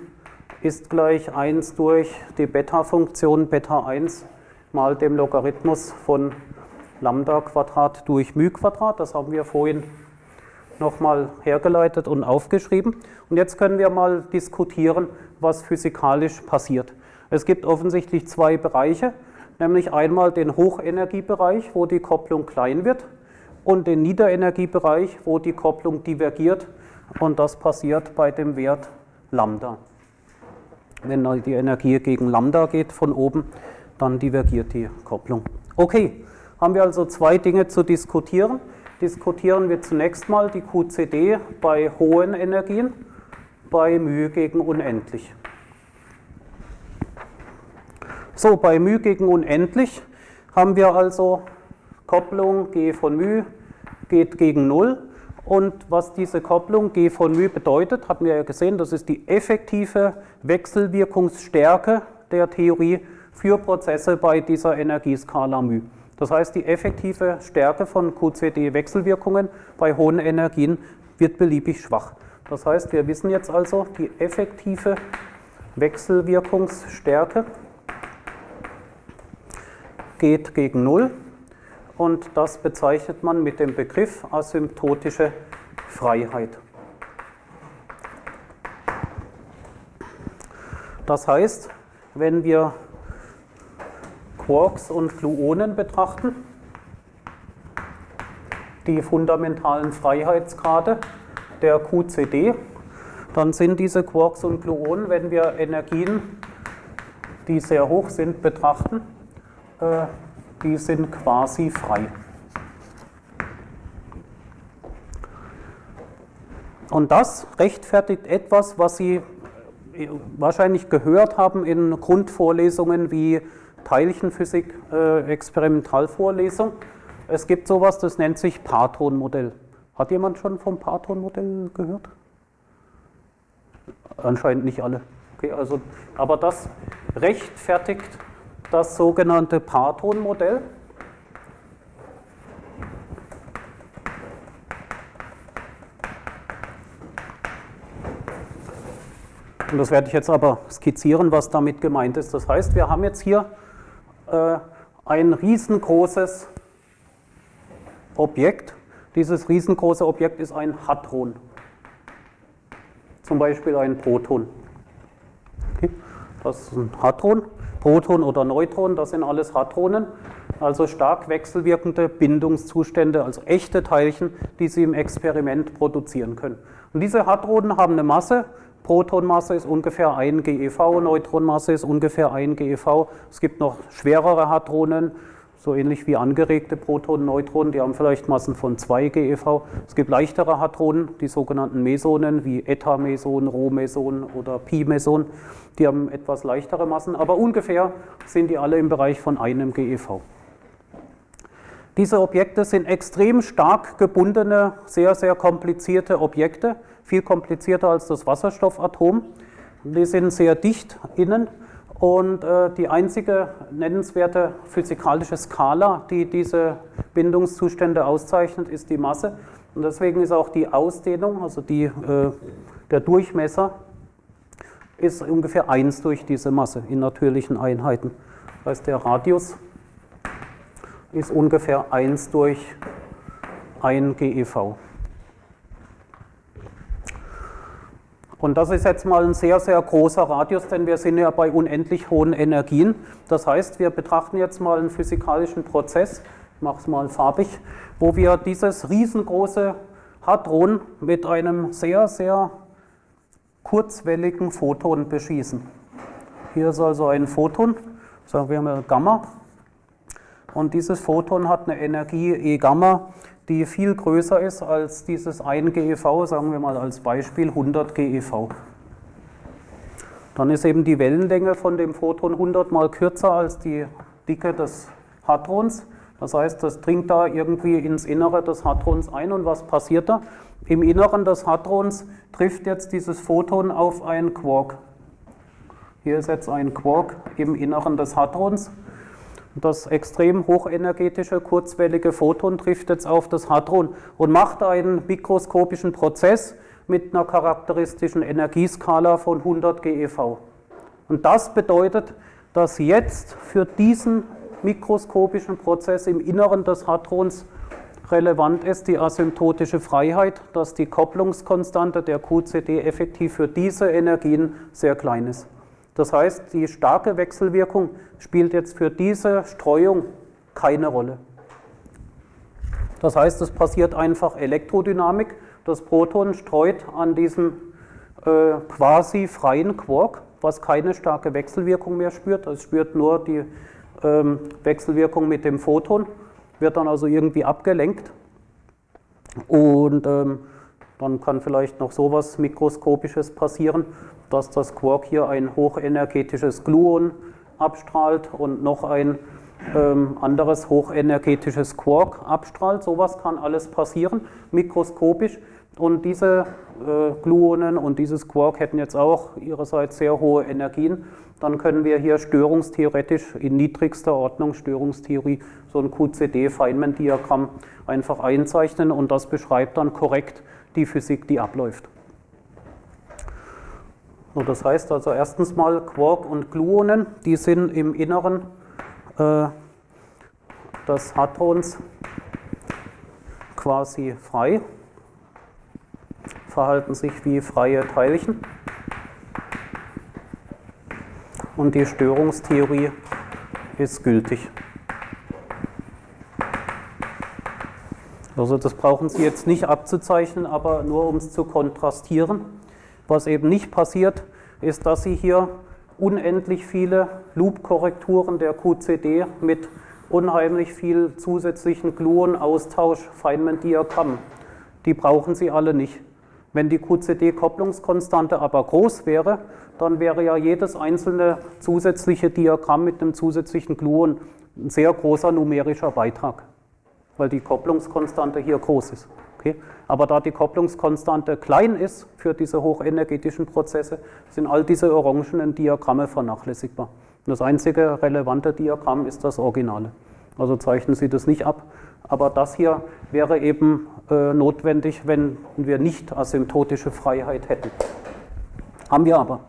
ist gleich 1 durch die Beta-Funktion Beta 1 mal dem Logarithmus von Lambda Quadrat durch μ Quadrat. Das haben wir vorhin nochmal hergeleitet und aufgeschrieben. Und jetzt können wir mal diskutieren, was physikalisch passiert. Es gibt offensichtlich zwei Bereiche, nämlich einmal den Hochenergiebereich, wo die Kopplung klein wird, und den Niederenergiebereich, wo die Kopplung divergiert. Und das passiert bei dem Wert Lambda. Wenn die Energie gegen Lambda geht von oben, dann divergiert die Kopplung. Okay, haben wir also zwei Dinge zu diskutieren diskutieren wir zunächst mal die QCD bei hohen Energien, bei μ gegen unendlich. So, bei μ gegen unendlich haben wir also Kopplung G von μ geht gegen 0. Und was diese Kopplung G von μ bedeutet, hatten wir ja gesehen, das ist die effektive Wechselwirkungsstärke der Theorie für Prozesse bei dieser Energieskala μ. Das heißt, die effektive Stärke von QCD-Wechselwirkungen bei hohen Energien wird beliebig schwach. Das heißt, wir wissen jetzt also, die effektive Wechselwirkungsstärke geht gegen Null und das bezeichnet man mit dem Begriff asymptotische Freiheit. Das heißt, wenn wir Quarks und Gluonen betrachten, die fundamentalen Freiheitsgrade der QCD, dann sind diese Quarks und Gluonen, wenn wir Energien, die sehr hoch sind, betrachten, äh, die sind quasi frei. Und das rechtfertigt etwas, was Sie wahrscheinlich gehört haben in Grundvorlesungen wie Teilchenphysik äh. Es gibt sowas, das nennt sich Patron-Modell. Hat jemand schon vom Patron-Modell gehört? Anscheinend nicht alle. Okay, also, aber das rechtfertigt das sogenannte Patron-Modell. Und das werde ich jetzt aber skizzieren, was damit gemeint ist. Das heißt, wir haben jetzt hier äh, ein riesengroßes Objekt. Dieses riesengroße Objekt ist ein Hadron. Zum Beispiel ein Proton. Okay. Das ist ein Hadron. Proton oder Neutron, das sind alles Hadronen. Also stark wechselwirkende Bindungszustände, also echte Teilchen, die Sie im Experiment produzieren können. Und diese Hadronen haben eine Masse, Protonmasse ist ungefähr 1 GeV, Neutronmasse ist ungefähr 1 GeV. Es gibt noch schwerere Hadronen, so ähnlich wie angeregte Protonen, Neutronen, die haben vielleicht Massen von 2 GeV. Es gibt leichtere Hadronen, die sogenannten Mesonen, wie Eta-Meson, Rho-Meson oder Pi-Meson. Die haben etwas leichtere Massen, aber ungefähr sind die alle im Bereich von einem GeV. Diese Objekte sind extrem stark gebundene, sehr, sehr komplizierte Objekte viel komplizierter als das Wasserstoffatom. Die sind sehr dicht innen und äh, die einzige nennenswerte physikalische Skala, die diese Bindungszustände auszeichnet, ist die Masse. Und deswegen ist auch die Ausdehnung, also die, äh, der Durchmesser, ist ungefähr 1 durch diese Masse in natürlichen Einheiten. Das heißt, der Radius ist ungefähr 1 durch 1 GeV. Und das ist jetzt mal ein sehr, sehr großer Radius, denn wir sind ja bei unendlich hohen Energien. Das heißt, wir betrachten jetzt mal einen physikalischen Prozess, ich mache es mal farbig, wo wir dieses riesengroße Hadron mit einem sehr, sehr kurzwelligen Photon beschießen. Hier ist also ein Photon, sagen wir mal Gamma. Und dieses Photon hat eine Energie E Gamma die viel größer ist als dieses 1 GeV, sagen wir mal als Beispiel 100 GeV. Dann ist eben die Wellenlänge von dem Photon 100 mal kürzer als die Dicke des Hadrons. Das heißt, das dringt da irgendwie ins Innere des Hadrons ein und was passiert da? Im Inneren des Hadrons trifft jetzt dieses Photon auf ein Quark. Hier ist jetzt ein Quark im Inneren des Hadrons das extrem hochenergetische kurzwellige Photon trifft jetzt auf das Hadron und macht einen mikroskopischen Prozess mit einer charakteristischen Energieskala von 100 GeV. Und das bedeutet, dass jetzt für diesen mikroskopischen Prozess im Inneren des Hadrons relevant ist die asymptotische Freiheit, dass die Kopplungskonstante der QCD effektiv für diese Energien sehr klein ist. Das heißt, die starke Wechselwirkung spielt jetzt für diese Streuung keine Rolle. Das heißt, es passiert einfach Elektrodynamik. Das Proton streut an diesem äh, quasi freien Quark, was keine starke Wechselwirkung mehr spürt. Es spürt nur die ähm, Wechselwirkung mit dem Photon, wird dann also irgendwie abgelenkt. Und ähm, dann kann vielleicht noch sowas Mikroskopisches passieren, dass das Quark hier ein hochenergetisches Gluon abstrahlt und noch ein ähm, anderes hochenergetisches Quark abstrahlt. Sowas kann alles passieren, mikroskopisch. Und diese äh, Gluonen und dieses Quark hätten jetzt auch ihrerseits sehr hohe Energien. Dann können wir hier störungstheoretisch in niedrigster Ordnung, Störungstheorie, so ein QCD-Feynman-Diagramm einfach einzeichnen und das beschreibt dann korrekt die Physik, die abläuft. Das heißt also erstens mal Quark und Gluonen, die sind im Inneren äh, des Hadrons quasi frei, verhalten sich wie freie Teilchen. Und die Störungstheorie ist gültig. Also das brauchen Sie jetzt nicht abzuzeichnen, aber nur um es zu kontrastieren. Was eben nicht passiert, ist, dass Sie hier unendlich viele Loop-Korrekturen der QCD mit unheimlich viel zusätzlichen Gluon-Austausch Feynman-Diagramm. Die brauchen Sie alle nicht. Wenn die QCD-Kopplungskonstante aber groß wäre, dann wäre ja jedes einzelne zusätzliche Diagramm mit einem zusätzlichen Gluon ein sehr großer numerischer Beitrag weil die Kopplungskonstante hier groß ist. Okay? Aber da die Kopplungskonstante klein ist für diese hochenergetischen Prozesse, sind all diese orangenen Diagramme vernachlässigbar. Das einzige relevante Diagramm ist das Originale. Also zeichnen Sie das nicht ab. Aber das hier wäre eben äh, notwendig, wenn wir nicht asymptotische Freiheit hätten. Haben wir aber.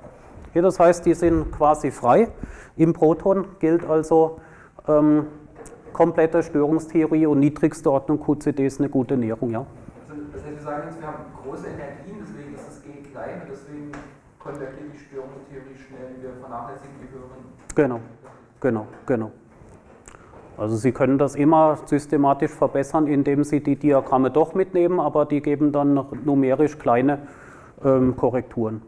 Hier, das heißt, die sind quasi frei. Im Proton gilt also ähm, komplette Störungstheorie und niedrigste Ordnung QCD ist eine gute Näherung. Ja. Wir sagen jetzt, wir haben große Energien, deswegen ist das G klein und deswegen konvergiert die Störungstheorie schnell, wir vernachlässigen die höheren. Genau, genau, genau. Also Sie können das immer systematisch verbessern, indem Sie die Diagramme doch mitnehmen, aber die geben dann numerisch kleine ähm, Korrekturen.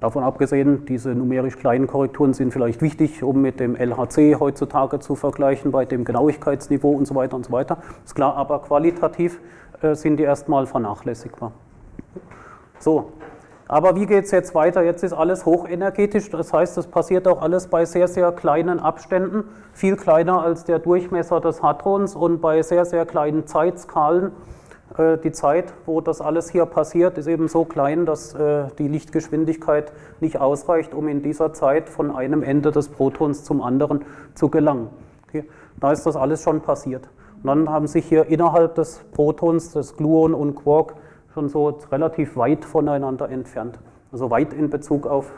Davon abgesehen, diese numerisch kleinen Korrekturen sind vielleicht wichtig, um mit dem LHC heutzutage zu vergleichen, bei dem Genauigkeitsniveau und so weiter und so weiter. Ist klar, aber qualitativ sind die erstmal vernachlässigbar. So, aber wie geht es jetzt weiter? Jetzt ist alles hochenergetisch, das heißt, es passiert auch alles bei sehr, sehr kleinen Abständen, viel kleiner als der Durchmesser des Hadrons und bei sehr, sehr kleinen Zeitskalen. Äh, die Zeit, wo das alles hier passiert, ist eben so klein, dass äh, die Lichtgeschwindigkeit nicht ausreicht, um in dieser Zeit von einem Ende des Protons zum anderen zu gelangen. Da ist das alles schon passiert. Und dann haben sich hier innerhalb des Protons, des Gluon und Quark, schon so relativ weit voneinander entfernt. Also weit in Bezug auf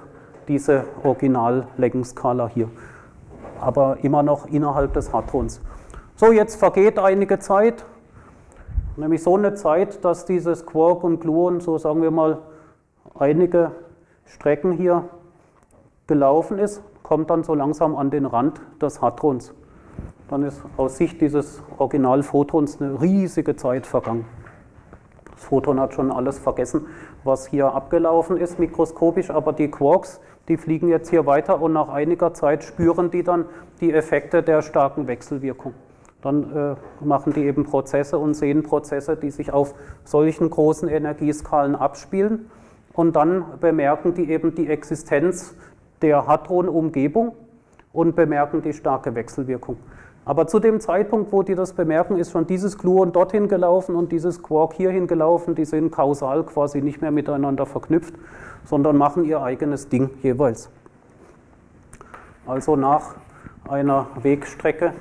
diese Original-Leckenskala hier. Aber immer noch innerhalb des Hadrons. So, jetzt vergeht einige Zeit, nämlich so eine Zeit, dass dieses Quark und Gluon, so sagen wir mal, einige Strecken hier gelaufen ist, kommt dann so langsam an den Rand des Hadrons. Dann ist aus Sicht dieses Originalphotons eine riesige Zeit vergangen. Das Photon hat schon alles vergessen, was hier abgelaufen ist mikroskopisch, aber die Quarks, die fliegen jetzt hier weiter und nach einiger Zeit spüren die dann die Effekte der starken Wechselwirkung. Dann äh, machen die eben Prozesse und sehen Prozesse, die sich auf solchen großen Energieskalen abspielen und dann bemerken die eben die Existenz der Hadron-Umgebung und bemerken die starke Wechselwirkung. Aber zu dem Zeitpunkt, wo die das bemerken, ist schon dieses Gluon dorthin gelaufen und dieses Quark hierhin gelaufen. Die sind kausal quasi nicht mehr miteinander verknüpft, sondern machen ihr eigenes Ding jeweils. Also nach einer Wegstrecke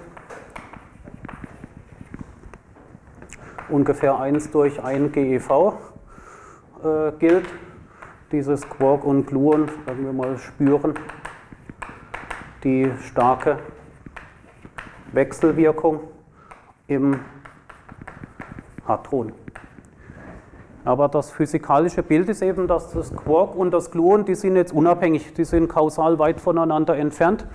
ungefähr 1 durch 1 GeV äh, gilt, dieses Quark und Gluon, sagen wir mal, spüren die starke Wechselwirkung im Hadron. Aber das physikalische Bild ist eben, dass das Quark und das Gluon, die sind jetzt unabhängig, die sind kausal weit voneinander entfernt.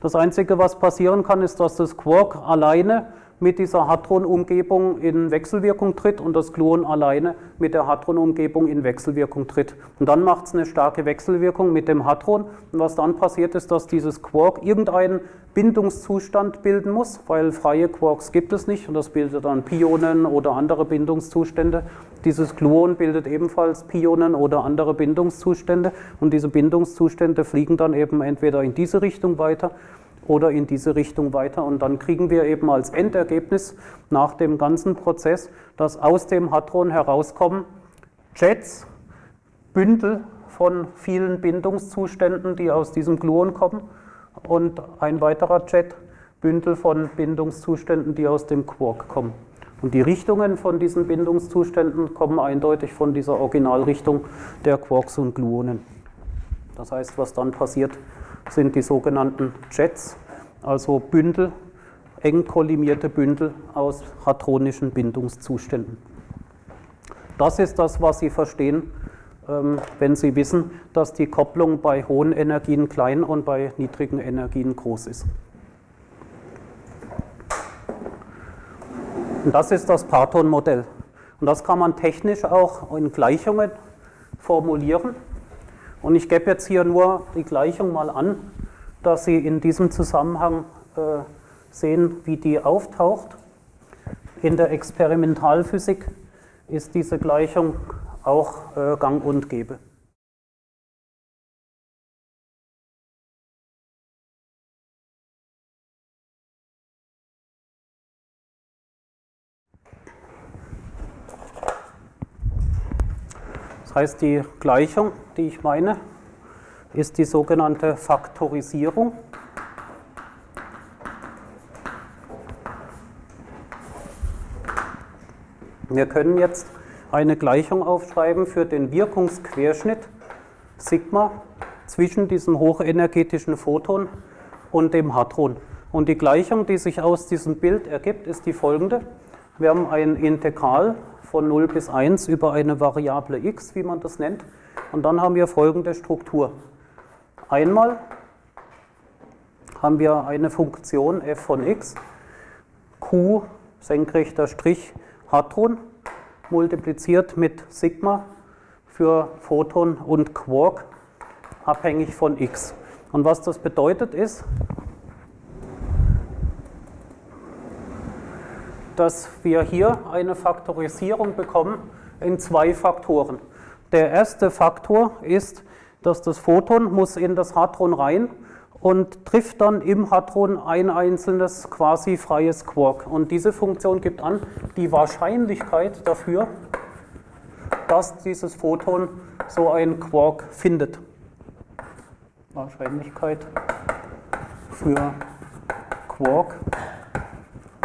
Das Einzige, was passieren kann, ist, dass das Quark alleine mit dieser Hadron-Umgebung in Wechselwirkung tritt und das Gluon alleine mit der Hadron-Umgebung in Wechselwirkung tritt. Und dann macht es eine starke Wechselwirkung mit dem Hadron. Und was dann passiert ist, dass dieses Quark irgendeinen Bindungszustand bilden muss, weil freie Quarks gibt es nicht und das bildet dann Pionen oder andere Bindungszustände. Dieses Gluon bildet ebenfalls Pionen oder andere Bindungszustände und diese Bindungszustände fliegen dann eben entweder in diese Richtung weiter oder in diese Richtung weiter. Und dann kriegen wir eben als Endergebnis nach dem ganzen Prozess, dass aus dem Hadron herauskommen Jets, Bündel von vielen Bindungszuständen, die aus diesem Gluon kommen, und ein weiterer Jet, Bündel von Bindungszuständen, die aus dem Quark kommen. Und die Richtungen von diesen Bindungszuständen kommen eindeutig von dieser Originalrichtung der Quarks und Gluonen. Das heißt, was dann passiert, sind die sogenannten Jets, also Bündel, eng kollimierte Bündel aus hadronischen Bindungszuständen. Das ist das, was Sie verstehen, ähm, wenn Sie wissen, dass die Kopplung bei hohen Energien klein und bei niedrigen Energien groß ist. Und das ist das Parton-Modell. Und das kann man technisch auch in Gleichungen formulieren. Und ich gebe jetzt hier nur die Gleichung mal an, dass Sie in diesem Zusammenhang äh, sehen, wie die auftaucht. In der Experimentalphysik ist diese Gleichung auch äh, gang und gäbe. Das heißt, die Gleichung, die ich meine, ist die sogenannte Faktorisierung. Wir können jetzt eine Gleichung aufschreiben für den Wirkungsquerschnitt Sigma zwischen diesem hochenergetischen Photon und dem Hadron. Und die Gleichung, die sich aus diesem Bild ergibt, ist die folgende. Wir haben ein Integral von 0 bis 1 über eine Variable x, wie man das nennt. Und dann haben wir folgende Struktur. Einmal haben wir eine Funktion f von x, q senkrechter Strich Hadron, multipliziert mit Sigma für Photon und Quark, abhängig von x. Und was das bedeutet ist, dass wir hier eine Faktorisierung bekommen in zwei Faktoren. Der erste Faktor ist, dass das Photon muss in das Hadron rein und trifft dann im Hadron ein einzelnes quasi freies Quark. Und diese Funktion gibt an die Wahrscheinlichkeit dafür, dass dieses Photon so ein Quark findet. Wahrscheinlichkeit für Quark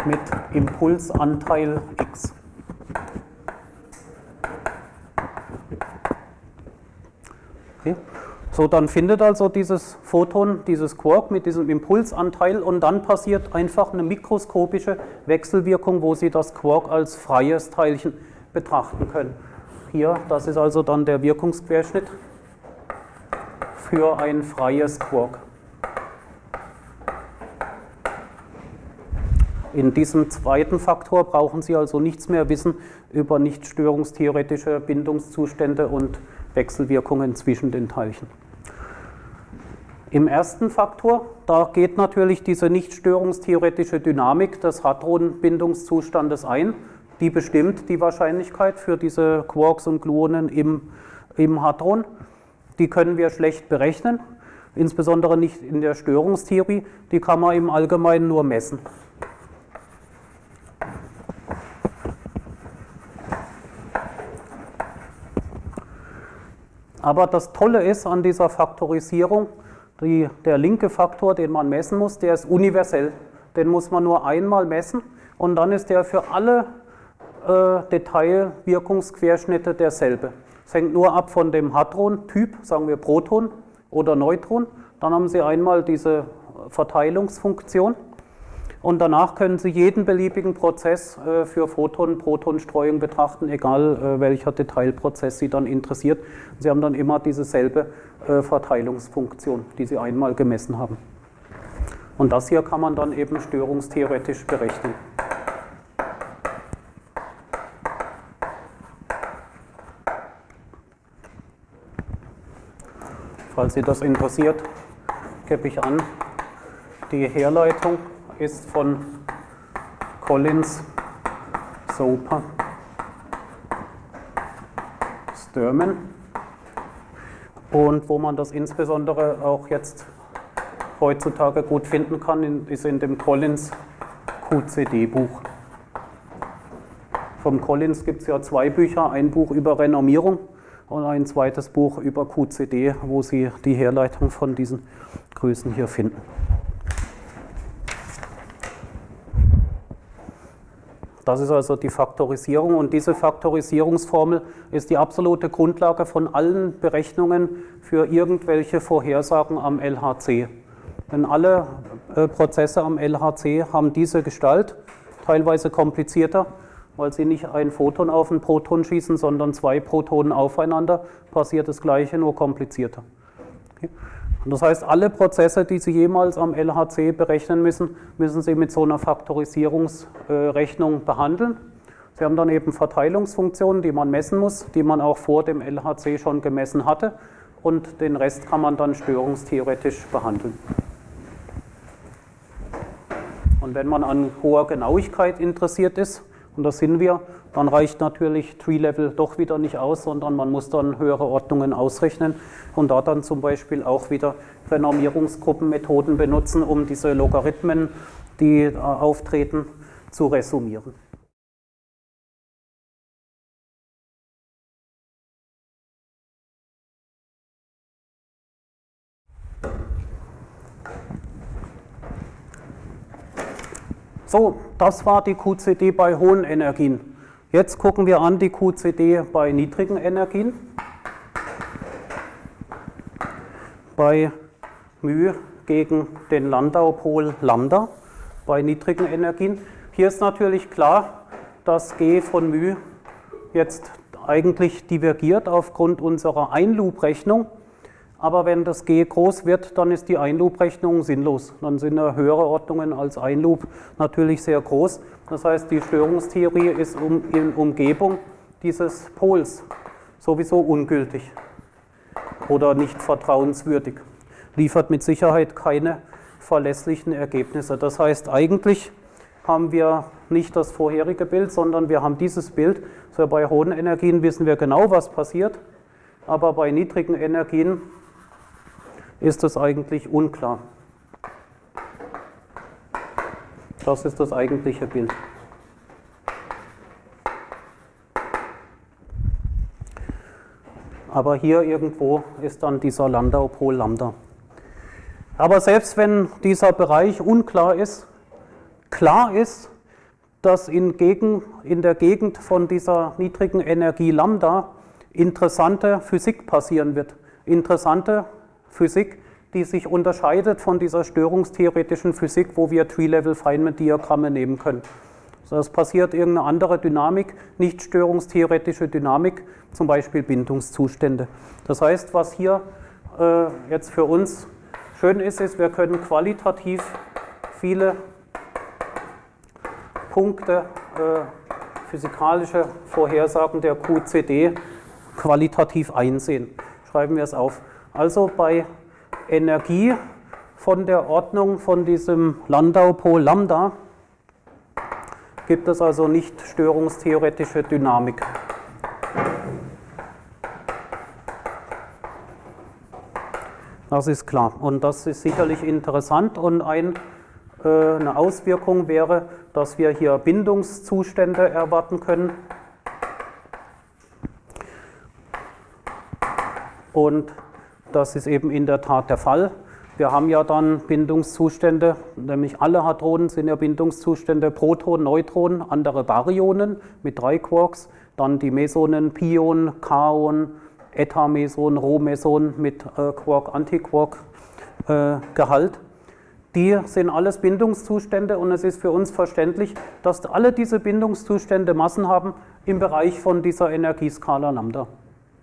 mit Impulsanteil x. Okay. So, dann findet also dieses Photon, dieses Quark mit diesem Impulsanteil und dann passiert einfach eine mikroskopische Wechselwirkung, wo Sie das Quark als freies Teilchen betrachten können. Hier, das ist also dann der Wirkungsquerschnitt für ein freies Quark. In diesem zweiten Faktor brauchen Sie also nichts mehr wissen über nicht störungstheoretische Bindungszustände und Wechselwirkungen zwischen den Teilchen. Im ersten Faktor, da geht natürlich diese nicht störungstheoretische Dynamik des Hadron-Bindungszustandes ein. Die bestimmt die Wahrscheinlichkeit für diese Quarks und Gluonen im, im Hadron. Die können wir schlecht berechnen, insbesondere nicht in der Störungstheorie. Die kann man im Allgemeinen nur messen. Aber das Tolle ist an dieser Faktorisierung, die, der linke Faktor, den man messen muss, der ist universell. Den muss man nur einmal messen und dann ist der für alle äh, Detailwirkungsquerschnitte derselbe. Es hängt nur ab von dem Hadron-Typ, sagen wir Proton oder Neutron. Dann haben Sie einmal diese Verteilungsfunktion und danach können Sie jeden beliebigen Prozess äh, für Photon-Proton-Streuung betrachten, egal äh, welcher Detailprozess Sie dann interessiert. Sie haben dann immer dieselbe äh, Verteilungsfunktion, die Sie einmal gemessen haben. Und das hier kann man dann eben störungstheoretisch berechnen. Falls Sie das interessiert, gebe ich an die Herleitung ist von Collins, Soper, Sturman und wo man das insbesondere auch jetzt heutzutage gut finden kann, ist in dem Collins QCD-Buch. Vom Collins gibt es ja zwei Bücher, ein Buch über Renommierung und ein zweites Buch über QCD, wo Sie die Herleitung von diesen Größen hier finden. Das ist also die Faktorisierung und diese Faktorisierungsformel ist die absolute Grundlage von allen Berechnungen für irgendwelche Vorhersagen am LHC. Denn alle äh, Prozesse am LHC haben diese Gestalt, teilweise komplizierter, weil sie nicht ein Photon auf ein Proton schießen, sondern zwei Protonen aufeinander, passiert das gleiche, nur komplizierter. Okay. Das heißt, alle Prozesse, die Sie jemals am LHC berechnen müssen, müssen Sie mit so einer Faktorisierungsrechnung behandeln. Sie haben dann eben Verteilungsfunktionen, die man messen muss, die man auch vor dem LHC schon gemessen hatte und den Rest kann man dann störungstheoretisch behandeln. Und wenn man an hoher Genauigkeit interessiert ist, und das sind wir, dann reicht natürlich Tree-Level doch wieder nicht aus, sondern man muss dann höhere Ordnungen ausrechnen und da dann zum Beispiel auch wieder Renormierungsgruppenmethoden benutzen, um diese Logarithmen, die äh, auftreten, zu resumieren. So, das war die QCD bei hohen Energien. Jetzt gucken wir an die QCD bei niedrigen Energien. bei μ gegen den Landau-Pol Lambda bei niedrigen Energien. Hier ist natürlich klar, dass G von μ jetzt eigentlich divergiert aufgrund unserer Einloop-Rechnung. Aber wenn das G groß wird, dann ist die Einloop-Rechnung sinnlos. Dann sind höhere Ordnungen als Einloop natürlich sehr groß. Das heißt, die Störungstheorie ist in Umgebung dieses Pols sowieso ungültig oder nicht vertrauenswürdig. Liefert mit Sicherheit keine verlässlichen Ergebnisse. Das heißt, eigentlich haben wir nicht das vorherige Bild, sondern wir haben dieses Bild. So bei hohen Energien wissen wir genau, was passiert, aber bei niedrigen Energien ist es eigentlich unklar. Das ist das eigentliche Bild. Aber hier irgendwo ist dann dieser Landau-Pol Lambda. Aber selbst wenn dieser Bereich unklar ist, klar ist, dass in, Gegend, in der Gegend von dieser niedrigen Energie Lambda interessante Physik passieren wird. Interessante Physik, die sich unterscheidet von dieser störungstheoretischen Physik, wo wir Tree-Level-Feynman-Diagramme nehmen können. Also es passiert irgendeine andere Dynamik, nicht störungstheoretische Dynamik, zum Beispiel Bindungszustände. Das heißt, was hier äh, jetzt für uns schön ist, ist, wir können qualitativ viele Punkte äh, physikalische Vorhersagen der QCD qualitativ einsehen. Schreiben wir es auf. Also bei Energie von der Ordnung von diesem Landau-Pol Lambda gibt es also nicht störungstheoretische Dynamik. Das ist klar und das ist sicherlich interessant und ein äh, eine Auswirkung wäre, dass wir hier Bindungszustände erwarten können. Und das ist eben in der Tat der Fall. Wir haben ja dann Bindungszustände, nämlich alle Hadronen sind ja Bindungszustände, Protonen, Neutronen, andere Baryonen mit drei Quarks, dann die Mesonen, Pion, Kaon, Eta-Meson, Rho-Meson mit äh, Quark-Antiquark-Gehalt. Äh, die sind alles Bindungszustände und es ist für uns verständlich, dass alle diese Bindungszustände Massen haben im Bereich von dieser Energieskala Lambda.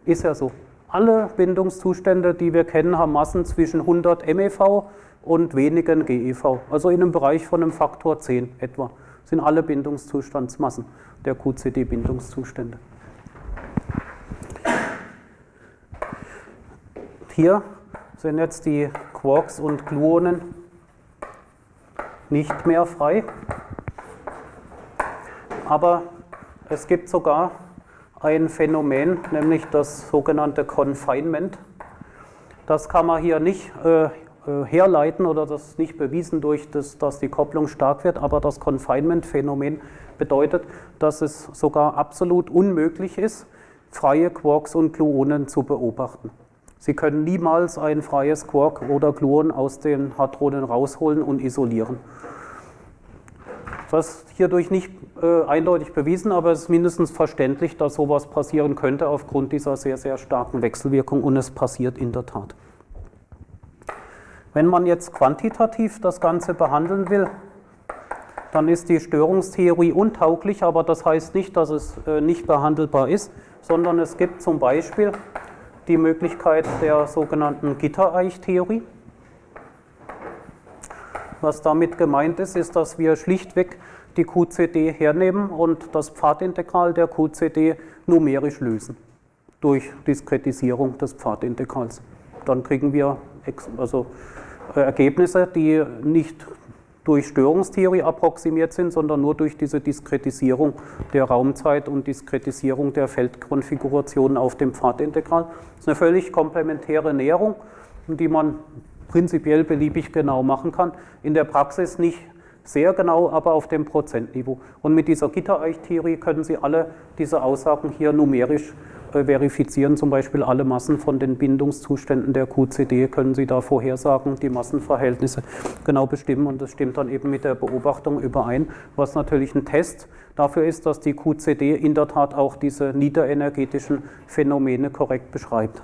Ist ja so. Alle Bindungszustände, die wir kennen, haben Massen zwischen 100 MeV und wenigen GeV. Also in einem Bereich von einem Faktor 10 etwa sind alle Bindungszustandsmassen der QCD-Bindungszustände. Hier sind jetzt die Quarks und Gluonen nicht mehr frei. Aber es gibt sogar ein Phänomen, nämlich das sogenannte Confinement. Das kann man hier nicht äh, äh, herleiten oder das ist nicht bewiesen durch das, dass die Kopplung stark wird, aber das Confinement-Phänomen bedeutet, dass es sogar absolut unmöglich ist, freie Quarks und Gluonen zu beobachten. Sie können niemals ein freies Quark oder Gluon aus den Hadronen rausholen und isolieren. Ist hierdurch nicht äh, eindeutig bewiesen, aber es ist mindestens verständlich, dass sowas passieren könnte aufgrund dieser sehr, sehr starken Wechselwirkung und es passiert in der Tat. Wenn man jetzt quantitativ das Ganze behandeln will, dann ist die Störungstheorie untauglich, aber das heißt nicht, dass es äh, nicht behandelbar ist, sondern es gibt zum Beispiel die Möglichkeit der sogenannten Gittereichtheorie. Was damit gemeint ist, ist, dass wir schlichtweg die QCD hernehmen und das Pfadintegral der QCD numerisch lösen durch Diskretisierung des Pfadintegrals. Dann kriegen wir also äh, Ergebnisse, die nicht durch Störungstheorie approximiert sind, sondern nur durch diese Diskretisierung der Raumzeit und Diskretisierung der Feldkonfiguration auf dem Pfadintegral. Das ist eine völlig komplementäre Näherung, die man prinzipiell beliebig genau machen kann. In der Praxis nicht sehr genau, aber auf dem Prozentniveau. Und mit dieser Gittereichtheorie können Sie alle diese Aussagen hier numerisch äh, verifizieren, zum Beispiel alle Massen von den Bindungszuständen der QCD können Sie da vorhersagen, die Massenverhältnisse genau bestimmen und das stimmt dann eben mit der Beobachtung überein, was natürlich ein Test dafür ist, dass die QCD in der Tat auch diese niederenergetischen Phänomene korrekt beschreibt.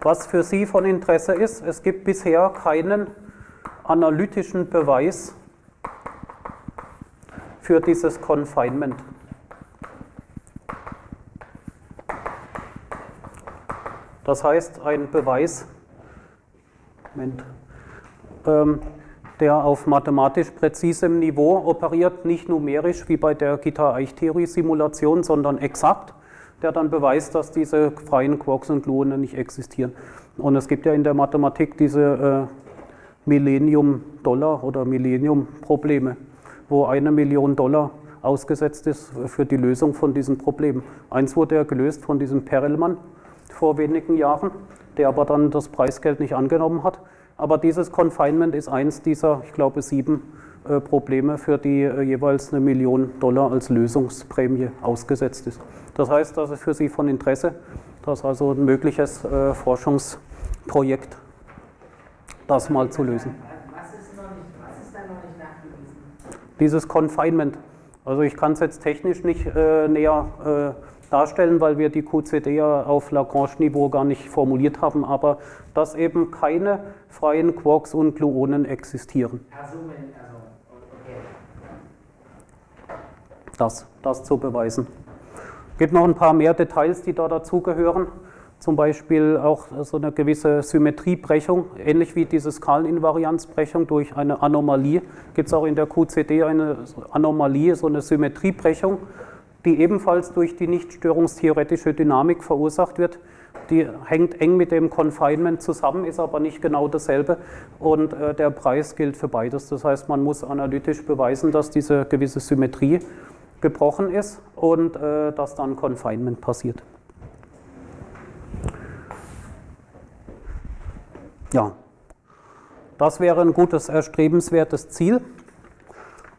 Was für Sie von Interesse ist, es gibt bisher keinen analytischen Beweis für dieses Confinement. Das heißt, ein Beweis, Moment, ähm, der auf mathematisch präzisem Niveau operiert, nicht numerisch wie bei der Gitter-Eich-Theorie-Simulation, sondern exakt, der dann beweist, dass diese freien Quarks und Gluonen nicht existieren. Und es gibt ja in der Mathematik diese äh, Millennium-Dollar oder Millennium-Probleme, wo eine Million Dollar ausgesetzt ist für die Lösung von diesen Problemen. Eins wurde ja gelöst von diesem Perelmann vor wenigen Jahren, der aber dann das Preisgeld nicht angenommen hat. Aber dieses Confinement ist eins dieser, ich glaube, sieben Probleme, für die äh, jeweils eine Million Dollar als Lösungsprämie ausgesetzt ist. Das heißt, das ist für Sie von Interesse, dass also ein mögliches äh, Forschungsprojekt das mal zu lösen. Was ist, noch nicht, was ist da noch nicht nachgewiesen? Dieses Confinement. Also ich kann es jetzt technisch nicht äh, näher äh, darstellen, weil wir die QCD ja auf Lagrange-Niveau gar nicht formuliert haben, aber dass eben keine freien Quarks und Gluonen existieren. Also, also, okay. Das, das zu beweisen. Es gibt noch ein paar mehr Details, die da dazugehören. Zum Beispiel auch so eine gewisse Symmetriebrechung, ähnlich wie diese Skaleninvarianzbrechung durch eine Anomalie. Gibt es auch in der QCD eine Anomalie, so eine Symmetriebrechung, die ebenfalls durch die nicht störungstheoretische Dynamik verursacht wird. Die hängt eng mit dem Confinement zusammen, ist aber nicht genau dasselbe und äh, der Preis gilt für beides. Das heißt, man muss analytisch beweisen, dass diese gewisse Symmetrie gebrochen ist und äh, dass dann Confinement passiert. Ja, das wäre ein gutes, erstrebenswertes Ziel.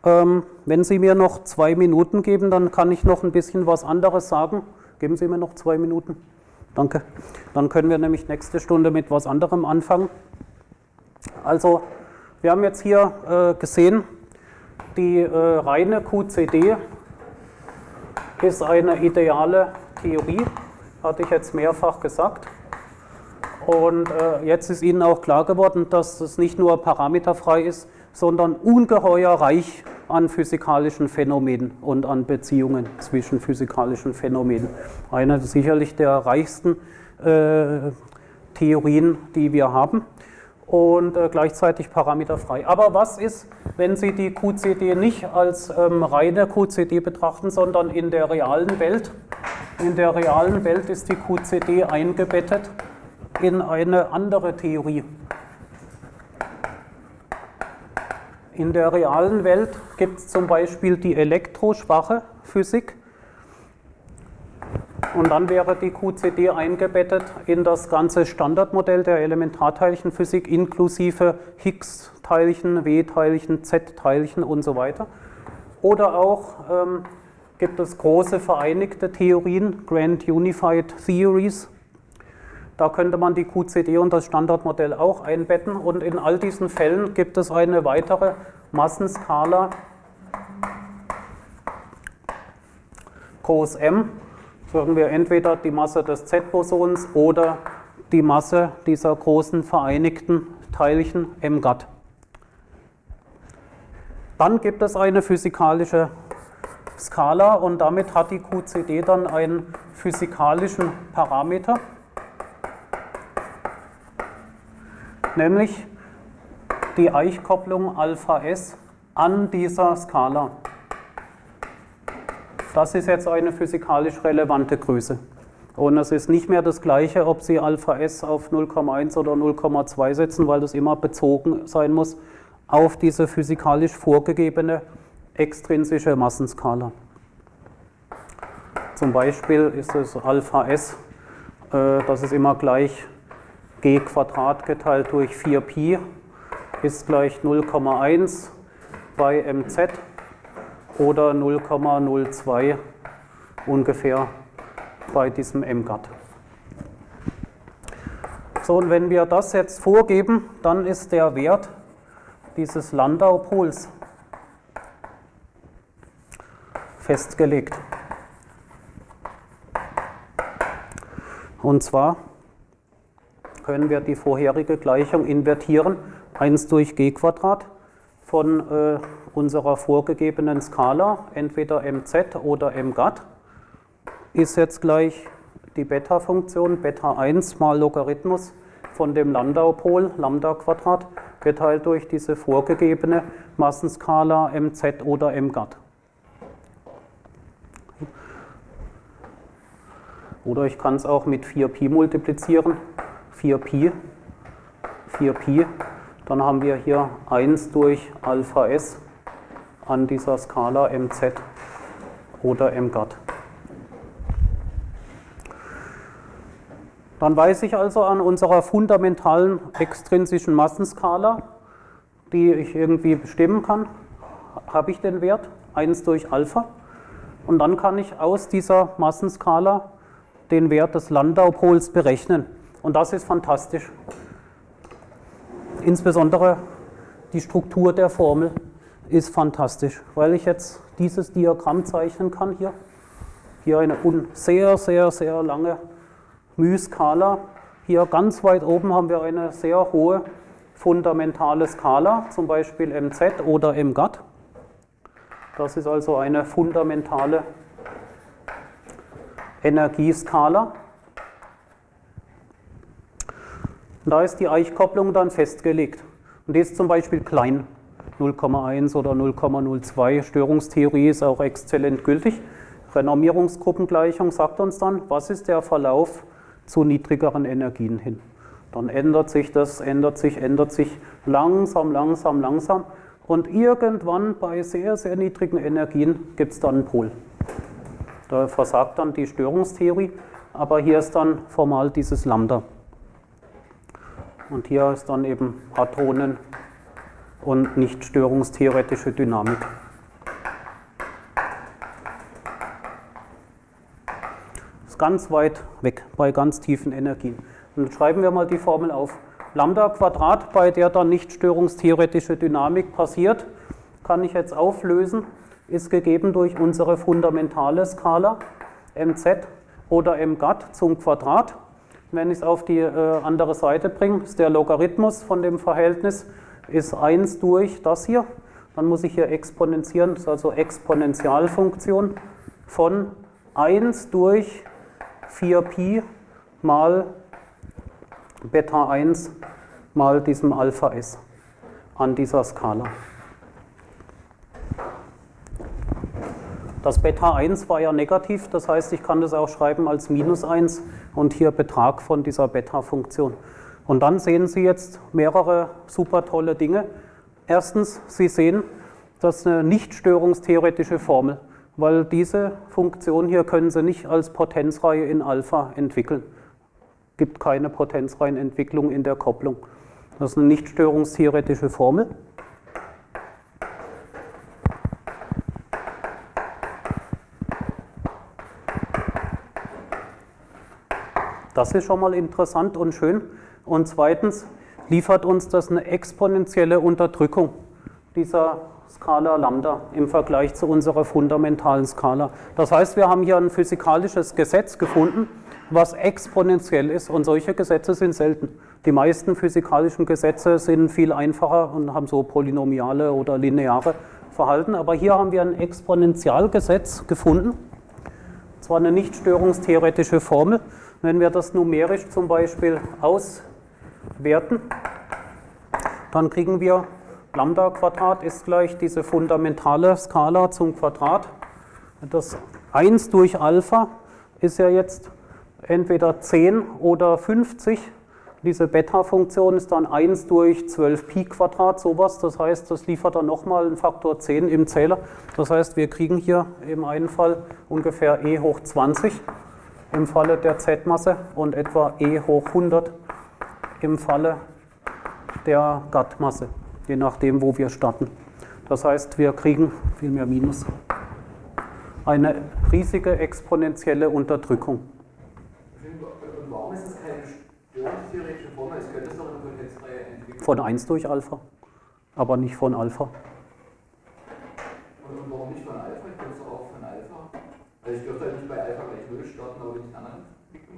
Ähm, wenn Sie mir noch zwei Minuten geben, dann kann ich noch ein bisschen was anderes sagen. Geben Sie mir noch zwei Minuten. Danke. Dann können wir nämlich nächste Stunde mit was anderem anfangen. Also, wir haben jetzt hier äh, gesehen, die äh, reine QCD ist eine ideale Theorie, hatte ich jetzt mehrfach gesagt. Und äh, jetzt ist Ihnen auch klar geworden, dass es nicht nur parameterfrei ist, sondern ungeheuer reich an physikalischen Phänomenen und an Beziehungen zwischen physikalischen Phänomenen. Eine sicherlich der reichsten äh, Theorien, die wir haben und äh, gleichzeitig parameterfrei. Aber was ist, wenn Sie die QCD nicht als ähm, reine QCD betrachten, sondern in der realen Welt? In der realen Welt ist die QCD eingebettet in eine andere Theorie. In der realen Welt gibt es zum Beispiel die elektroschwache Physik. Und dann wäre die QCD eingebettet in das ganze Standardmodell der Elementarteilchenphysik inklusive Higgs-Teilchen, W-Teilchen, Z-Teilchen und so weiter. Oder auch ähm, gibt es große vereinigte Theorien, Grand Unified Theories. Da könnte man die QCD und das Standardmodell auch einbetten. Und in all diesen Fällen gibt es eine weitere Massenskala groß M. Sagen wir entweder die Masse des Z-Bosons oder die Masse dieser großen vereinigten Teilchen M GAT. Dann gibt es eine physikalische Skala und damit hat die QCD dann einen physikalischen Parameter. nämlich die Eichkopplung Alpha S an dieser Skala. Das ist jetzt eine physikalisch relevante Größe. Und es ist nicht mehr das gleiche, ob Sie Alpha S auf 0,1 oder 0,2 setzen, weil das immer bezogen sein muss auf diese physikalisch vorgegebene extrinsische Massenskala. Zum Beispiel ist es Alpha S, äh, das ist immer gleich g Quadrat geteilt durch 4pi ist gleich 0,1 bei mz oder 0,02 ungefähr bei diesem mgat. So, und wenn wir das jetzt vorgeben, dann ist der Wert dieses Landau-Pols festgelegt. Und zwar können wir die vorherige Gleichung invertieren. 1 durch g Quadrat von äh, unserer vorgegebenen Skala, entweder mz oder mgat, ist jetzt gleich die Beta-Funktion, Beta 1 mal Logarithmus von dem Landau-Pol, Lambda Quadrat, geteilt durch diese vorgegebene Massenskala mz oder mgat. Oder ich kann es auch mit 4pi multiplizieren. 4pi, 4pi. Dann haben wir hier 1 durch Alpha S an dieser Skala mz oder mgat. Dann weiß ich also an unserer fundamentalen extrinsischen Massenskala, die ich irgendwie bestimmen kann, habe ich den Wert 1 durch Alpha. Und dann kann ich aus dieser Massenskala den Wert des Landau-Pols berechnen. Und das ist fantastisch. Insbesondere die Struktur der Formel ist fantastisch, weil ich jetzt dieses Diagramm zeichnen kann hier. Hier eine sehr, sehr, sehr lange μ-Skala. Hier ganz weit oben haben wir eine sehr hohe fundamentale Skala, zum Beispiel mz oder mgat. Das ist also eine fundamentale Energieskala. Und da ist die Eichkopplung dann festgelegt. Und die ist zum Beispiel klein, 0,1 oder 0,02. Störungstheorie ist auch exzellent gültig. Renormierungsgruppengleichung sagt uns dann, was ist der Verlauf zu niedrigeren Energien hin. Dann ändert sich das, ändert sich, ändert sich langsam, langsam, langsam. Und irgendwann bei sehr, sehr niedrigen Energien gibt es dann einen Pol. Da versagt dann die Störungstheorie, aber hier ist dann formal dieses Lambda. Und hier ist dann eben Hadronen und nicht störungstheoretische Dynamik. Das ist ganz weit weg bei ganz tiefen Energien. Und schreiben wir mal die Formel auf. Lambda Quadrat, bei der dann nicht störungstheoretische Dynamik passiert, kann ich jetzt auflösen ist gegeben durch unsere fundamentale Skala mz oder mgat zum Quadrat. Wenn ich es auf die äh, andere Seite bringe, ist der Logarithmus von dem Verhältnis ist 1 durch das hier. Dann muss ich hier exponentieren, das ist also Exponentialfunktion von 1 durch 4pi mal Beta 1 mal diesem Alpha S an dieser Skala. Das Beta 1 war ja negativ, das heißt, ich kann das auch schreiben als minus 1 und hier Betrag von dieser Beta-Funktion. Und dann sehen Sie jetzt mehrere super tolle Dinge. Erstens, Sie sehen, das ist eine nicht störungstheoretische Formel, weil diese Funktion hier können Sie nicht als Potenzreihe in Alpha entwickeln. Es gibt keine Potenzreihenentwicklung in der Kopplung. Das ist eine nicht störungstheoretische Formel. Das ist schon mal interessant und schön. Und zweitens liefert uns das eine exponentielle Unterdrückung dieser Skala Lambda im Vergleich zu unserer fundamentalen Skala. Das heißt, wir haben hier ein physikalisches Gesetz gefunden, was exponentiell ist und solche Gesetze sind selten. Die meisten physikalischen Gesetze sind viel einfacher und haben so polynomiale oder lineare Verhalten, aber hier haben wir ein Exponentialgesetz gefunden, zwar eine nicht störungstheoretische Formel, wenn wir das numerisch zum Beispiel auswerten, dann kriegen wir Lambda Quadrat ist gleich diese fundamentale Skala zum Quadrat. Das 1 durch Alpha ist ja jetzt entweder 10 oder 50. Diese Beta-Funktion ist dann 1 durch 12 Pi Quadrat, sowas. Das heißt, das liefert dann nochmal einen Faktor 10 im Zähler. Das heißt, wir kriegen hier im einen Fall ungefähr e hoch 20 im Falle der Z-Masse und etwa e hoch 100 im Falle der Gattmasse, je nachdem, wo wir starten. Das heißt, wir kriegen, vielmehr Minus, eine riesige exponentielle Unterdrückung. warum ist es keine störungstheoretische Formel? Es könnte es doch eine potenzfreie. Von 1 durch Alpha, aber nicht von Alpha. Und warum nicht von Alpha? Ich könnte es auch von Alpha. Also ich dürfte halt nicht bei Alpha gleich 0 starten, aber ich einen anderen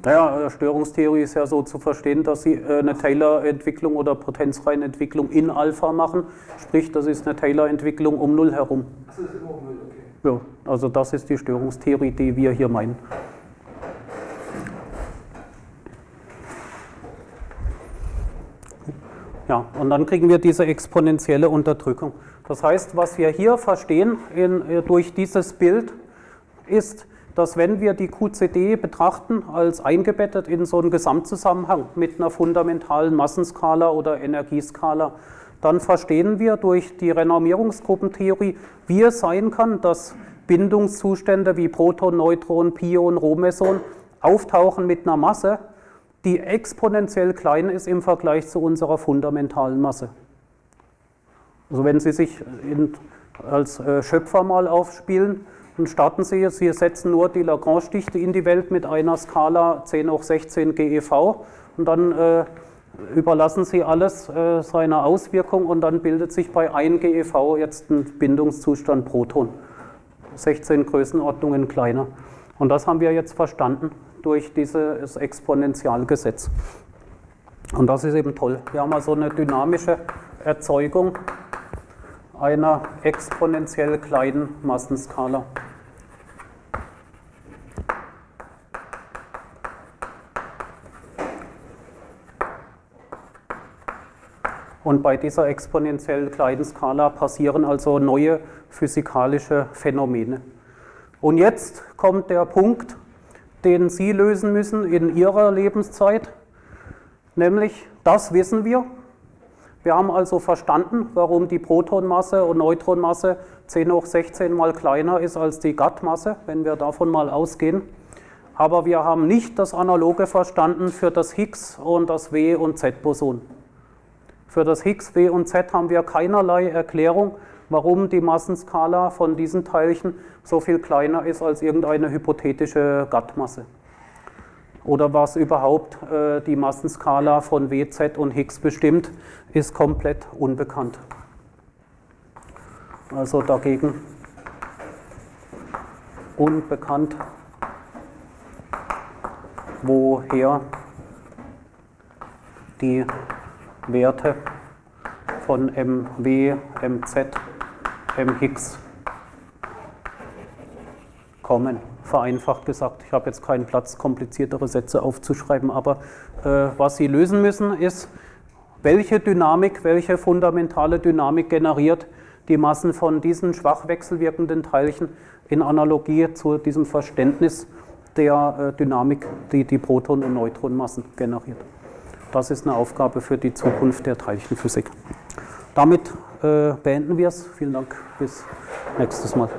Naja, Störungstheorie ist ja so zu verstehen, dass Sie äh, eine Taylor-Entwicklung oder Potenzreihenentwicklung in Alpha machen. Sprich, das ist eine Taylor-Entwicklung um Null herum. Achso, das ist immer um Null, okay. Ja, also das ist die Störungstheorie, die wir hier meinen. Ja, und dann kriegen wir diese exponentielle Unterdrückung. Das heißt, was wir hier verstehen in, äh, durch dieses Bild ist, dass wenn wir die QCD betrachten als eingebettet in so einen Gesamtzusammenhang mit einer fundamentalen Massenskala oder Energieskala, dann verstehen wir durch die Renormierungsgruppentheorie, wie es sein kann, dass Bindungszustände wie Proton, Neutron, Pion, Rhomeson auftauchen mit einer Masse, die exponentiell klein ist im Vergleich zu unserer fundamentalen Masse. Also wenn Sie sich in, als äh, Schöpfer mal aufspielen, dann starten Sie, Sie setzen nur die Lagrange-Dichte in die Welt mit einer Skala 10 hoch 16 GeV und dann äh, überlassen Sie alles äh, seiner Auswirkung und dann bildet sich bei 1 GeV jetzt ein Bindungszustand Proton. 16 Größenordnungen kleiner. Und das haben wir jetzt verstanden durch dieses Exponentialgesetz. Und das ist eben toll. Wir haben also eine dynamische Erzeugung einer exponentiell kleinen Massenskala. Und bei dieser exponentiell kleinen Skala passieren also neue physikalische Phänomene. Und jetzt kommt der Punkt, den Sie lösen müssen in Ihrer Lebenszeit, nämlich das wissen wir. Wir haben also verstanden, warum die Protonmasse und Neutronmasse 10 hoch 16 mal kleiner ist als die Gattmasse, wenn wir davon mal ausgehen. Aber wir haben nicht das Analoge verstanden für das Higgs und das W- und Z-Boson. Für das Higgs, W und Z haben wir keinerlei Erklärung, warum die Massenskala von diesen Teilchen so viel kleiner ist als irgendeine hypothetische Gattmasse. Oder was überhaupt äh, die Massenskala von W, Z und Higgs bestimmt, ist komplett unbekannt. Also dagegen unbekannt, woher die Werte von MW, MZ, MX kommen. Vereinfacht gesagt, ich habe jetzt keinen Platz, kompliziertere Sätze aufzuschreiben, aber äh, was Sie lösen müssen, ist, welche Dynamik, welche fundamentale Dynamik generiert die Massen von diesen schwach wechselwirkenden Teilchen in Analogie zu diesem Verständnis der äh, Dynamik, die die Proton- und Neutronmassen generiert. Das ist eine Aufgabe für die Zukunft der Teilchenphysik. Damit äh, beenden wir es. Vielen Dank. Bis nächstes Mal.